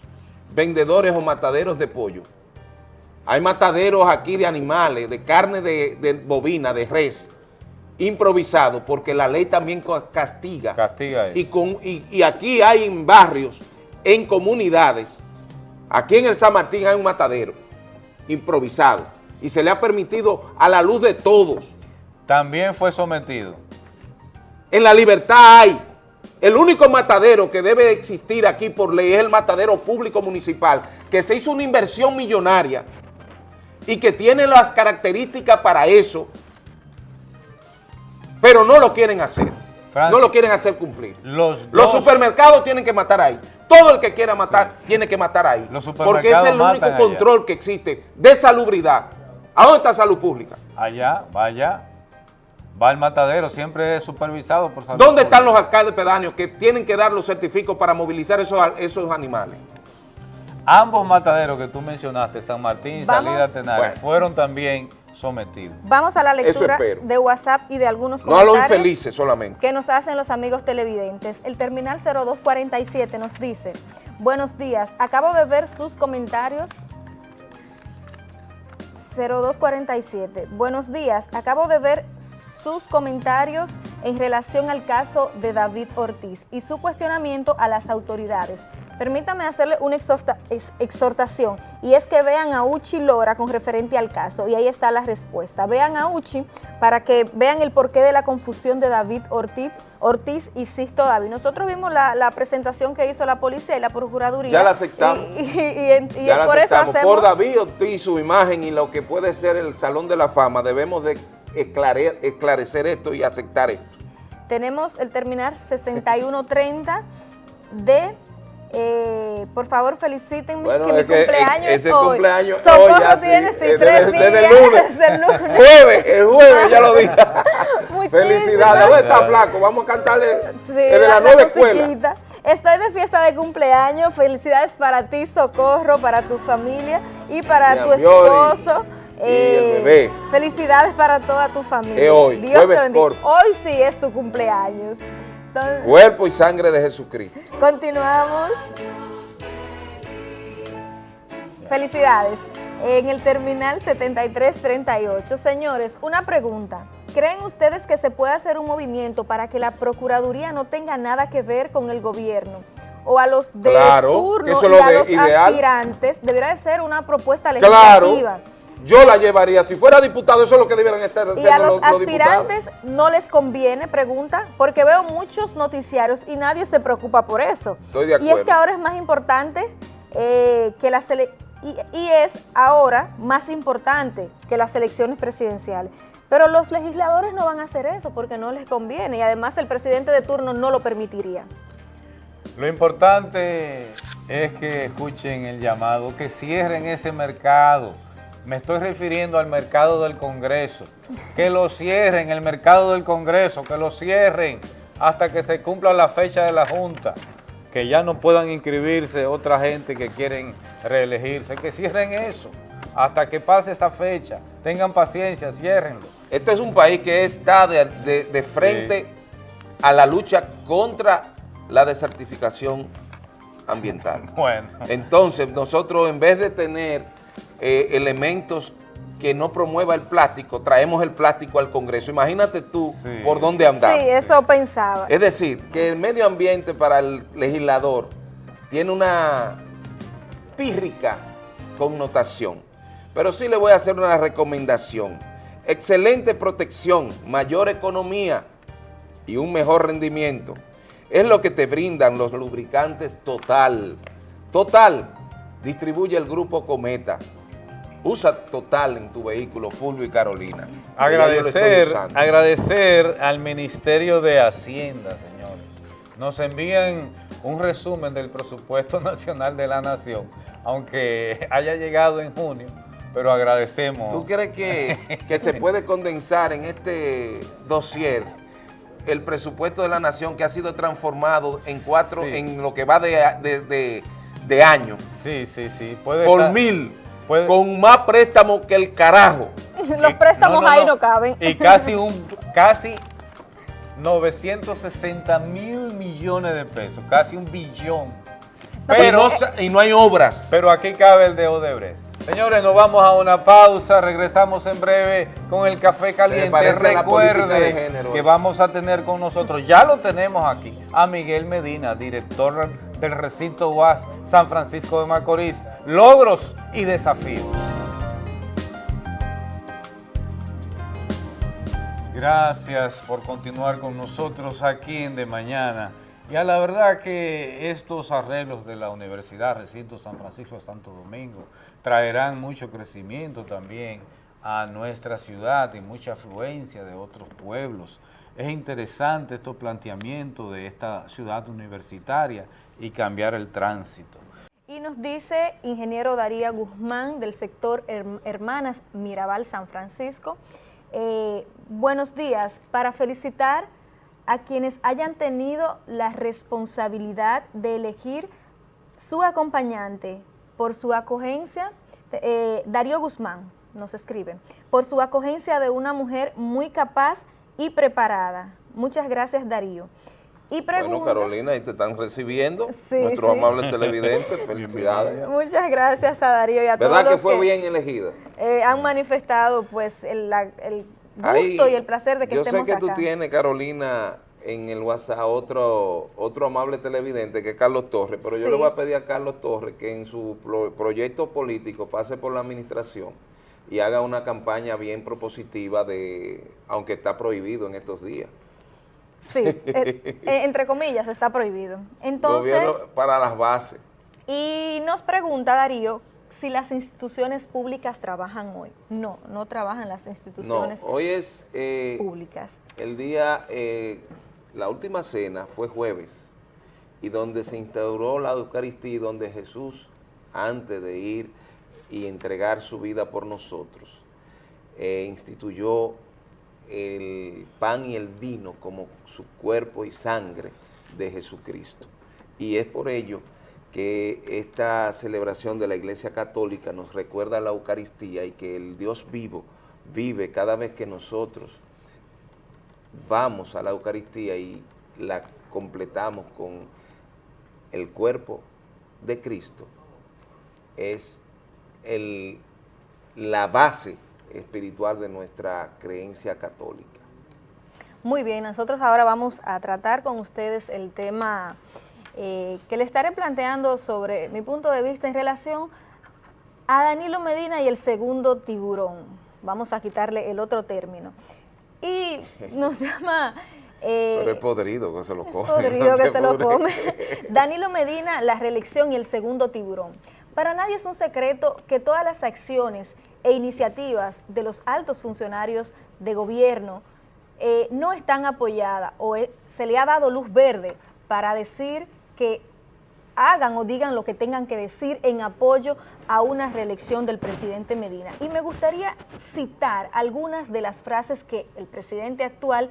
vendedores o mataderos de pollo, hay mataderos aquí de animales, de carne de, de bovina, de res, improvisados, porque la ley también castiga. Castiga eso. Y, con, y, y aquí hay en barrios, en comunidades, aquí en el San Martín hay un matadero improvisado y se le ha permitido a la luz de todos. También fue sometido. En la libertad hay. El único matadero que debe existir aquí por ley es el matadero público municipal, que se hizo una inversión millonaria y que tiene las características para eso, pero no lo quieren hacer. Francis, no lo quieren hacer cumplir. Los, Los dos- supermercados tienen que matar ahí. Todo el que quiera matar tiene que matar ahí. Los Porque es supermercados el único allá. control que existe de salubridad. ¿A dónde está salud pública? Allá, vaya, va el matadero, siempre es supervisado por salud ¿Dónde están los alcaldes pedáneos que tienen que dar los certificados para movilizar esos, esos animales? Ambos mataderos que tú mencionaste, San Martín y. Salida Tenares, Bueno. fueron también sometidos. Vamos a la lectura de WhatsApp y de algunos No a los comentarios infelices solamente. que nos hacen los amigos televidentes. El terminal 0247 nos dice, buenos días, acabo de ver sus comentarios. 0247, buenos días, acabo de ver sus comentarios en relación al caso de David Ortiz y su cuestionamiento a las autoridades. Permítame hacerle una exhorta- ex- exhortación y es que vean a Uchi Lora con referente al caso y ahí está la respuesta. Vean a Uchi para que vean el porqué de la confusión de David Ortiz, Ortiz y Sisto David. Nosotros vimos la, la presentación que hizo la policía y la procuraduría. Ya la aceptamos. Y, y- y en- y Ya la por eso aceptamos. hacemos... Por David Ortiz, su imagen y lo que puede ser el Salón de la Fama, debemos de esclare- esclarecer esto y aceptar esto. Tenemos el terminal 6130 de... eh, por favor, felicítenme Bueno, que mi es que cumpleaños ese es hoy. cumpleaños Socorro hoy ya tiene sí, eh, tres desde- desde días el lunes. desde el lunes. Jueves, el jueves, ya lo dije. Felicidades. ¿Dónde está Flaco? Vamos a cantarle Sí, desde la- nueva escuela. Estoy de fiesta de cumpleaños. Felicidades para ti, Socorro, para tu familia y para Mi tu amor, esposo. y el bebé. Felicidades para toda tu familia. Es hoy, Dios te bendiga. Hoy sí es tu cumpleaños. Entonces, Cuerpo y sangre de Jesucristo. Continuamos. Felicidades. En el terminal 7338. Señores, una pregunta. ¿Creen ustedes que se puede hacer un movimiento para que la Procuraduría no tenga nada que ver con el gobierno? O a los de Claro, turno eso y lo a los ideal. aspirantes debería de ser una propuesta Claro, legislativa. Yo la llevaría. Si fuera diputado, eso es lo que debieran estar haciendo Y a los, aspirantes no les conviene, pregunta, porque veo muchos noticiarios y nadie se preocupa por eso. Estoy de Y es acuerdo. que ahora es más importante eh, que las ele- y, y es ahora más importante que las elecciones presidenciales. Pero los legisladores no van a hacer eso porque no les conviene y además el presidente de turno no lo permitiría. Lo importante es que escuchen el llamado, que cierren ese mercado. Me estoy refiriendo al mercado del Congreso. Que lo cierren, el mercado del Congreso, que lo cierren hasta que se cumpla la fecha de la Junta. Que ya no puedan inscribirse otra gente que quieren reelegirse. Que cierren eso hasta que pase esa fecha. Tengan paciencia, ciérrenlo. Este es un país que está de, de- de frente a la lucha contra la desertificación ambiental. Bueno. Entonces, nosotros en vez de tener eh, elementos que no promueva el plástico, traemos el plástico al Congreso. Imagínate tú por dónde andamos. Sí, eso pensaba. Es decir, que el medio ambiente para el legislador tiene una pírrica connotación. Pero sí le voy a hacer una recomendación. Excelente protección, mayor economía y un mejor rendimiento. Es lo que te brindan los lubricantes Total. Total distribuye el grupo Cometa. Usa Total en tu vehículo, Fulvio y Carolina. Agradecer, agradecer al Ministerio de Hacienda, señores. Nos envían un resumen del presupuesto nacional de la nación, aunque haya llegado en junio, pero agradecemos. ¿Tú crees que, que se puede condensar en este dossier el presupuesto de la nación que ha sido transformado en cuatro, Sí. en lo que va de, de, de- de año? Sí, sí, sí. Puede Por estar- mil, puede- con más préstamo que el carajo. Los préstamos no, no, ahí no. no caben. Y casi un casi 960 mil millones de pesos, casi un billón. Pero, y, no, sa- y no hay obras. Pero aquí cabe el de Odebrecht. Señores, nos vamos a una pausa, regresamos en breve con el café caliente. Recuerde que vamos a tener con nosotros, ya lo tenemos aquí, a Miguel Medina, director del recinto UAS San Francisco de Macorís. Logros y desafíos. Gracias por continuar con nosotros aquí en De Mañana. Y a la verdad que estos arreglos de la Universidad Recinto San Francisco de Santo Domingo traerán mucho crecimiento también a nuestra ciudad y mucha afluencia de otros pueblos. Es interesante estos planteamientos de esta ciudad universitaria y cambiar el tránsito. Y nos dice ingeniero Darío Guzmán del sector Herm- Hermanas Mirabal San Francisco. eh, buenos días, para felicitar a quienes hayan tenido la responsabilidad de elegir su acompañante por su acogencia, eh, Darío Guzmán nos escribe, por su acogencia de una mujer muy capaz y preparada. Muchas gracias Darío. Y pregunta, Bueno, Carolina, ahí te están recibiendo Sí, nuestros sí. amables televidentes. Felicidades. muchas gracias a Darío y a todos ¿Verdad que los fue bien elegida? eh, han manifestado pues el, la- el gusto Ahí, y el placer de que yo sé estemos que tú acá. tienes, Carolina, en el WhatsApp otro, otro amable televidente que es Carlos Torres, pero yo le voy a pedir a Carlos Torres que en su pro- proyecto político pase por la administración y haga una campaña bien propositiva de, aunque está prohibido en estos días. Sí, eh, eh, entre comillas está prohibido. Entonces, Gobierno para las bases. y nos pregunta Darío si las instituciones públicas trabajan hoy. No, no trabajan las No, instituciones hoy es eh, públicas. el día, eh, la última cena fue jueves, y donde se instauró la Eucaristía, y donde Jesús, antes de ir y entregar su vida por nosotros, eh, instituyó el pan y el vino como su cuerpo y sangre de Jesucristo. Y es por ello que esta celebración de la Iglesia Católica nos recuerda la Eucaristía y que el Dios vivo vive cada vez que nosotros vamos a la Eucaristía y la completamos con el cuerpo de Cristo, es el, la base espiritual de nuestra creencia católica. Muy bien, nosotros ahora vamos a tratar con ustedes el tema eh, que le estaré planteando sobre mi punto de vista en relación a Danilo Medina y el segundo tiburón. Vamos a quitarle el otro término. Y nos llama... Eh, Pero es podrido que se lo come. podrido que se lo come. Danilo Medina, la reelección y el segundo tiburón. Para nadie es un secreto que todas las acciones e iniciativas de los altos funcionarios de gobierno eh, no están apoyadas o se le ha dado luz verde para decir que hagan o digan lo que tengan que decir en apoyo a una reelección del presidente Medina. Y me gustaría citar algunas de las frases que el presidente actual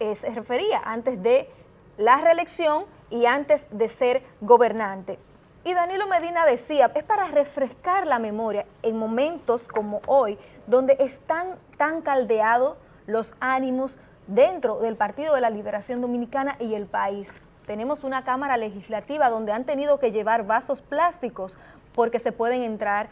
eh, se refería antes de la reelección y antes de ser gobernante. Y Danilo Medina decía, es para refrescar la memoria en momentos como hoy, donde están tan caldeados los ánimos dentro del Partido de la Liberación Dominicana y el país. Tenemos una Cámara Legislativa donde han tenido que llevar vasos plásticos porque se pueden entrar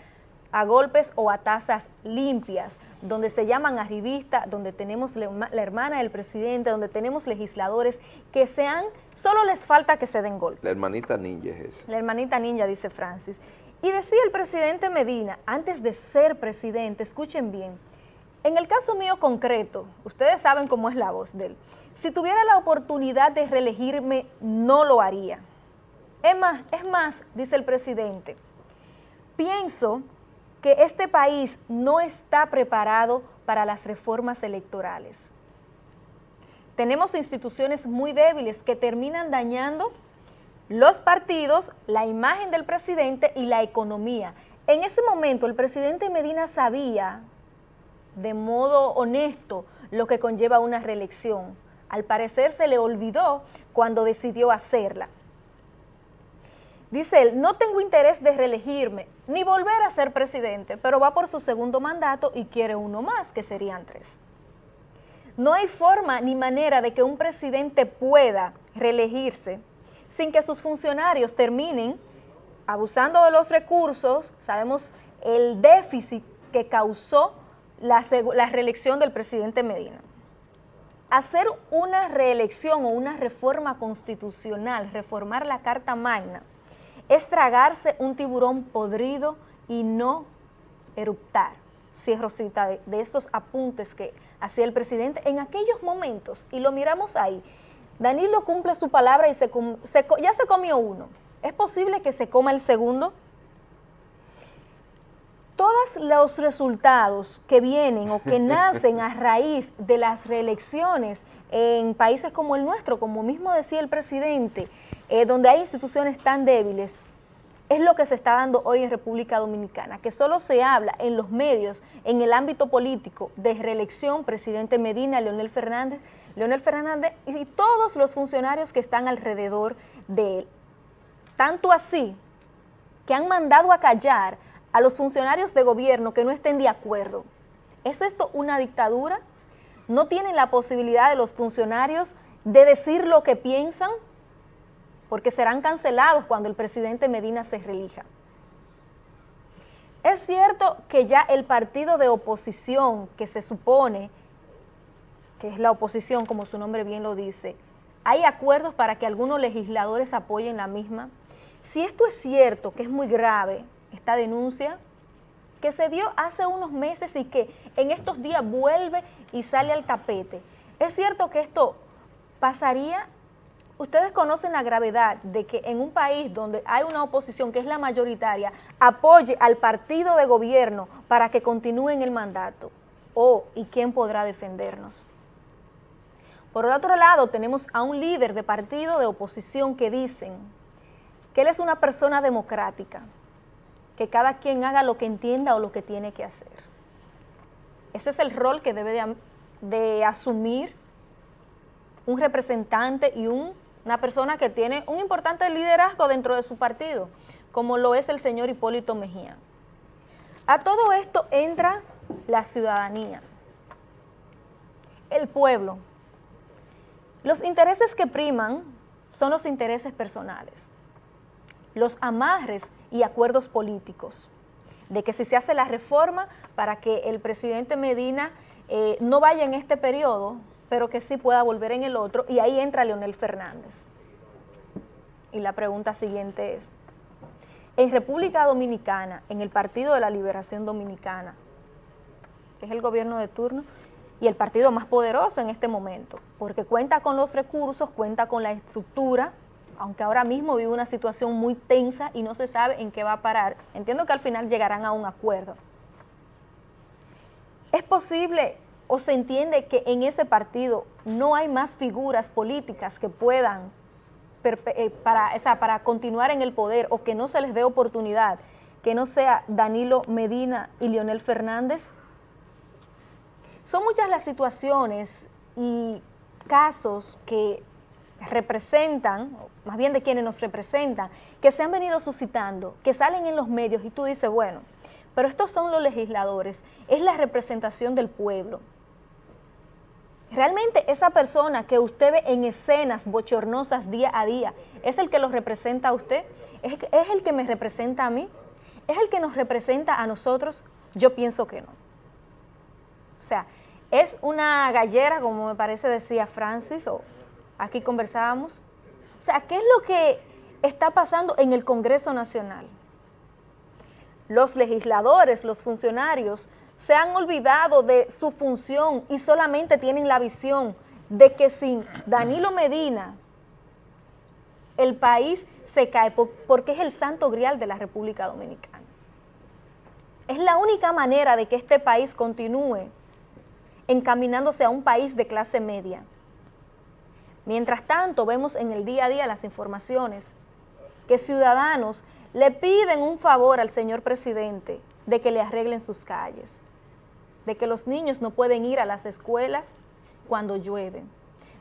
a golpes o a tazas limpias, donde se llaman arribistas, donde tenemos la hermana del presidente, donde tenemos legisladores que sean, solo les falta que se den golpes. La hermanita ninja es esa. La hermanita ninja, dice Francis. Y decía el presidente Medina, antes de ser presidente, escuchen bien, en el caso mío concreto, ustedes saben cómo es la voz de él, si tuviera la oportunidad de reelegirme, no lo haría. Es más, es más, dice el presidente, pienso que este país no está preparado para las reformas electorales. Tenemos instituciones muy débiles que terminan dañando los partidos, la imagen del presidente y la economía. En ese momento el presidente Medina sabía de modo honesto lo que conlleva una reelección. Al parecer se le olvidó cuando decidió hacerla. Dice él, no tengo interés de reelegirme ni volver a ser presidente, pero va por su segundo mandato y quiere uno más, que serían tres. No hay forma ni manera de que un presidente pueda reelegirse sin que sus funcionarios terminen abusando de los recursos, sabemos el déficit que causó la, la reelección del presidente Medina. Hacer una reelección o una reforma constitucional, reformar la Carta Magna, es tragarse un tiburón podrido y no eruptar. Cierro cita de, esos apuntes que hacía el presidente en aquellos momentos, y lo miramos ahí. Danilo cumple su palabra y se, ya se comió uno. ¿Es posible que se coma el segundo? Todos los resultados que vienen o que nacen a raíz de las reelecciones en países como el nuestro, como mismo decía el presidente, eh, donde hay instituciones tan débiles, es lo que se está dando hoy en República Dominicana, que solo se habla en los medios, en el ámbito político, de reelección, presidente Medina, Leonel Fernández, Leonel Fernández y todos los funcionarios que están alrededor de él. Tanto así que han mandado a callar a los funcionarios de gobierno que no estén de acuerdo. ¿Es esto una dictadura? ¿No tienen la posibilidad de los funcionarios de decir lo que piensan? Porque serán cancelados cuando el presidente Medina se relija. Es cierto que ya el partido de oposición que se supone, que es la oposición como su nombre bien lo dice, hay acuerdos para que algunos legisladores apoyen la misma. Si esto es cierto, que es muy grave esta denuncia, que se dio hace unos meses y que en estos días vuelve y sale al tapete, es cierto que esto pasaría ustedes conocen la gravedad de que en un país donde hay una oposición que es la mayoritaria, apoye al partido de gobierno para que continúe en el mandato. Oh, ¿y quién podrá defendernos? Por el otro lado, tenemos a un líder de partido de oposición que dicen que él es una persona democrática, que cada quien haga lo que entienda o lo que tiene que hacer. Ese es el rol que debe de, de asumir un representante y un una persona que tiene un importante liderazgo dentro de su partido, como lo es el señor Hipólito Mejía. A todo esto entra la ciudadanía, el pueblo. Los intereses que priman son los intereses personales, los amarres y acuerdos políticos, de que si se hace la reforma para que el presidente Medina eh, no vaya en este periodo, pero que sí pueda volver en el otro, y ahí entra Leonel Fernández. Y la pregunta siguiente es, en República Dominicana, en el Partido de la Liberación Dominicana, que es el gobierno de turno, y el partido más poderoso en este momento, porque cuenta con los recursos, cuenta con la estructura, aunque ahora mismo vive una situación muy tensa y no se sabe en qué va a parar. Entiendo que al final llegarán a un acuerdo. ¿Es posible o se entiende que en ese partido no hay más figuras políticas que puedan eh, para, para continuar en el poder o que no se les dé oportunidad, que no sea Danilo Medina y Leonel Fernández? Son muchas las situaciones y casos que representan, más bien de quienes nos representan, que se han venido suscitando, que salen en los medios y tú dices, bueno, pero estos son los legisladores, es la representación del pueblo. Realmente esa persona que usted ve en escenas bochornosas día a día, ¿es el que los representa a usted? ¿Es, ¿Es el que me representa a mí? ¿Es el que nos representa a nosotros? Yo pienso que no. O sea, es una gallera, como me parece decía Francis, o aquí conversábamos. O sea, ¿qué es lo que está pasando en el Congreso Nacional? Los legisladores, los funcionarios, se han olvidado de su función y solamente tienen la visión de que sin Danilo Medina el país se cae porque es el santo grial de la República Dominicana. Es la única manera de que este país continúe encaminándose a un país de clase media. Mientras tanto, vemos en el día a día las informaciones que ciudadanos le piden un favor al señor presidente de que le arreglen sus calles, de que los niños no pueden ir a las escuelas cuando llueve,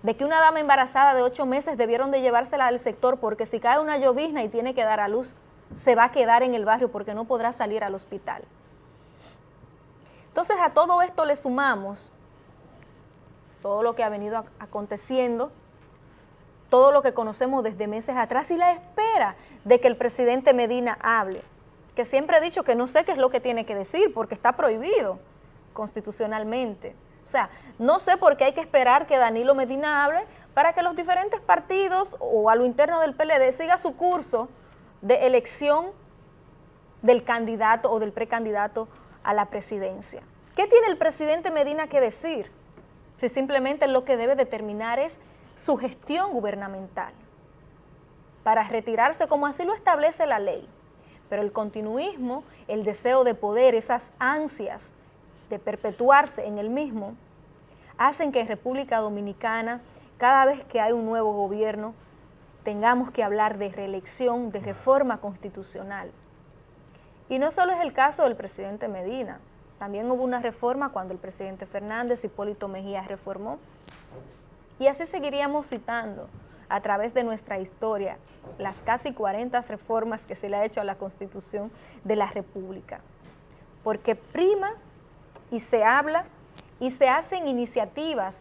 de que una dama embarazada de ocho meses debieron de llevársela al sector porque si cae una llovizna y tiene que dar a luz, se va a quedar en el barrio porque no podrá salir al hospital. Entonces a todo esto le sumamos todo lo que ha venido aconteciendo, todo lo que conocemos desde meses atrás y la espera de que el presidente Medina hable, que siempre he dicho que no sé qué es lo que tiene que decir porque está prohibido constitucionalmente. O sea, no sé por qué hay que esperar que Danilo Medina hable para que los diferentes partidos o a lo interno del PLD siga su curso de elección del candidato o del precandidato a la presidencia. ¿Qué tiene el presidente Medina que decir? Si simplemente lo que debe determinar es su gestión gubernamental para retirarse como así lo establece la ley. Pero el continuismo, el deseo de poder, esas ansias de perpetuarse en el mismo, hacen que en República Dominicana, cada vez que hay un nuevo gobierno, tengamos que hablar de reelección, de reforma constitucional. Y no solo es el caso del presidente Medina, también hubo una reforma cuando el presidente Fernández, Hipólito Mejía reformó. Y así seguiríamos citando a través de nuestra historia las casi 40 reformas que se le ha hecho a la Constitución de la República. Porque prima y se habla y se hacen iniciativas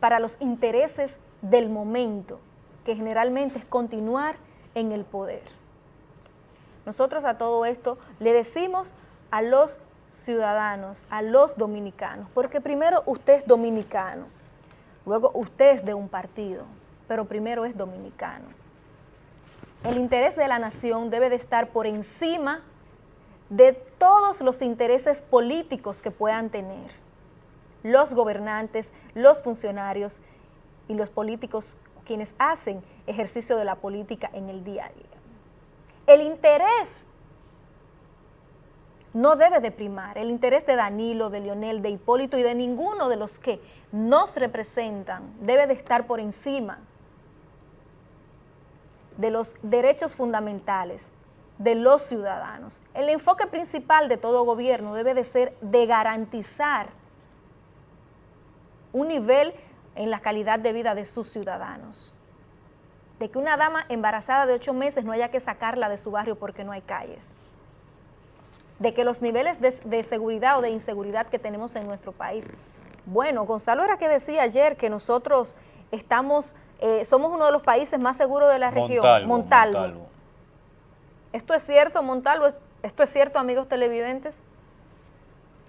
para los intereses del momento, que generalmente es continuar en el poder. Nosotros a todo esto le decimos a los ciudadanos, a los dominicanos, porque primero usted es dominicano, luego usted es de un partido, pero primero es dominicano. El interés de la nación debe de estar por encima de todos los intereses políticos que puedan tener los gobernantes, los funcionarios y los políticos quienes hacen ejercicio de la política en el día a día. El interés no debe de primar. El interés de Danilo, de Lionel, de Hipólito y de ninguno de los que nos representan debe de estar por encima de los derechos fundamentales de los ciudadanos. El enfoque principal de todo gobierno debe de ser de garantizar un nivel en la calidad de vida de sus ciudadanos. De que una dama embarazada de ocho meses no haya que sacarla de su barrio porque no hay calles de que los niveles de, seguridad o de inseguridad que tenemos en nuestro país. Bueno, Gonzalo era que decía ayer que nosotros estamos eh, somos uno de los países más seguros de la región. Montalvo, Montalvo. ¿Esto es cierto, Montalvo? ¿Esto es cierto, amigos televidentes?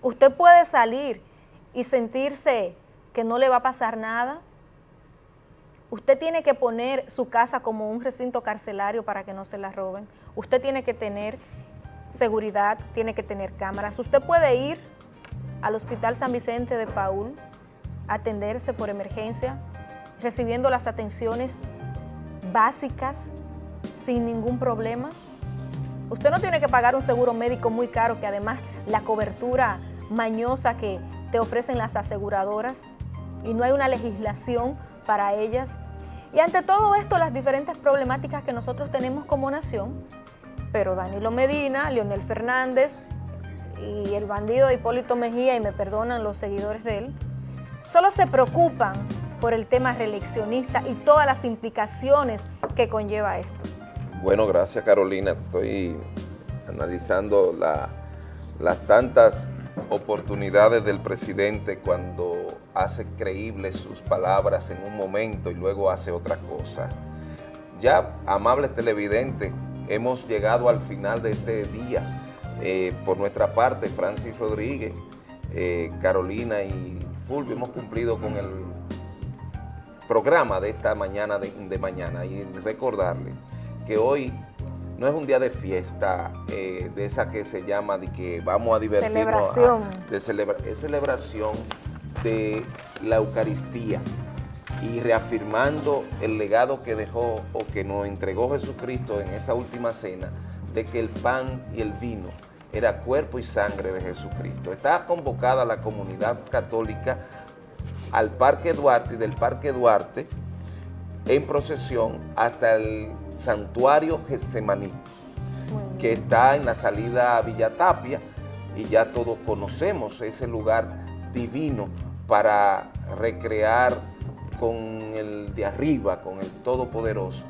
Usted puede salir y sentirse que no le va a pasar nada. Usted tiene que poner su casa como un recinto carcelario para que no se la roben. Usted tiene que tener seguridad, tiene que tener cámaras. Usted puede ir al Hospital San Vicente de Paul, atenderse por emergencia, recibiendo las atenciones básicas sin ningún problema. Usted no tiene que pagar un seguro médico muy caro, que además la cobertura mañosa que te ofrecen las aseguradoras y no hay una legislación para ellas. Y ante todo esto, las diferentes problemáticas que nosotros tenemos como nación, pero Danilo Medina, Leonel Fernández y el bandido Hipólito Mejía, y me perdonan los seguidores de él, solo se preocupan por el tema reeleccionista y todas las implicaciones que conlleva esto. Bueno, gracias Carolina. Estoy analizando la- las tantas oportunidades del presidente cuando hace creíbles sus palabras en un momento y luego hace otra cosa. Ya, amables televidentes, hemos llegado al final de este día. Eh, por nuestra parte, Francis Rodríguez, eh, Carolina y Fulvio hemos cumplido con el programa de esta mañana de, de mañana y recordarle que hoy no es un día de fiesta, eh, de esa que se llama de que vamos a divertirnos. Celebración. ah, de celebra- es celebración de la Eucaristía y reafirmando el legado que dejó o que nos entregó Jesucristo en esa última cena de que el pan y el vino era cuerpo y sangre de Jesucristo. Está convocada la comunidad católica al Parque Duarte y del Parque Duarte en procesión hasta el santuario Getsemaní, que está en la salida a Villa Tapia y ya todos conocemos ese lugar divino para recrear con el de arriba, con el Todopoderoso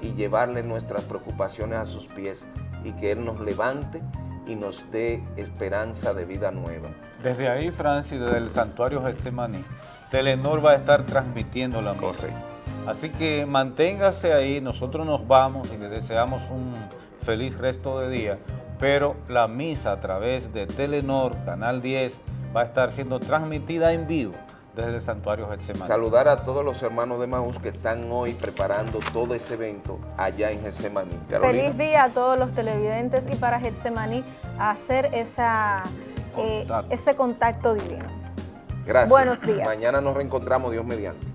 y llevarle nuestras preocupaciones a sus pies y que Él nos levante y nos dé esperanza de vida nueva. Desde ahí, Francis, desde el santuario Getsemaní, Telenor va a estar transmitiendo la misa. Así que manténgase ahí, nosotros nos vamos y le deseamos un feliz resto de día, pero la misa a través de Telenor, Canal 10, va a estar siendo transmitida en vivo desde el santuario Getsemaní. Saludar a todos los hermanos de Maús que están hoy preparando todo ese evento allá en Getsemaní. Carolina. Feliz día a todos los televidentes y para Getsemaní hacer esa, eh, ese contacto divino. Gracias. Buenos días. Mañana nos reencontramos, Dios mediante.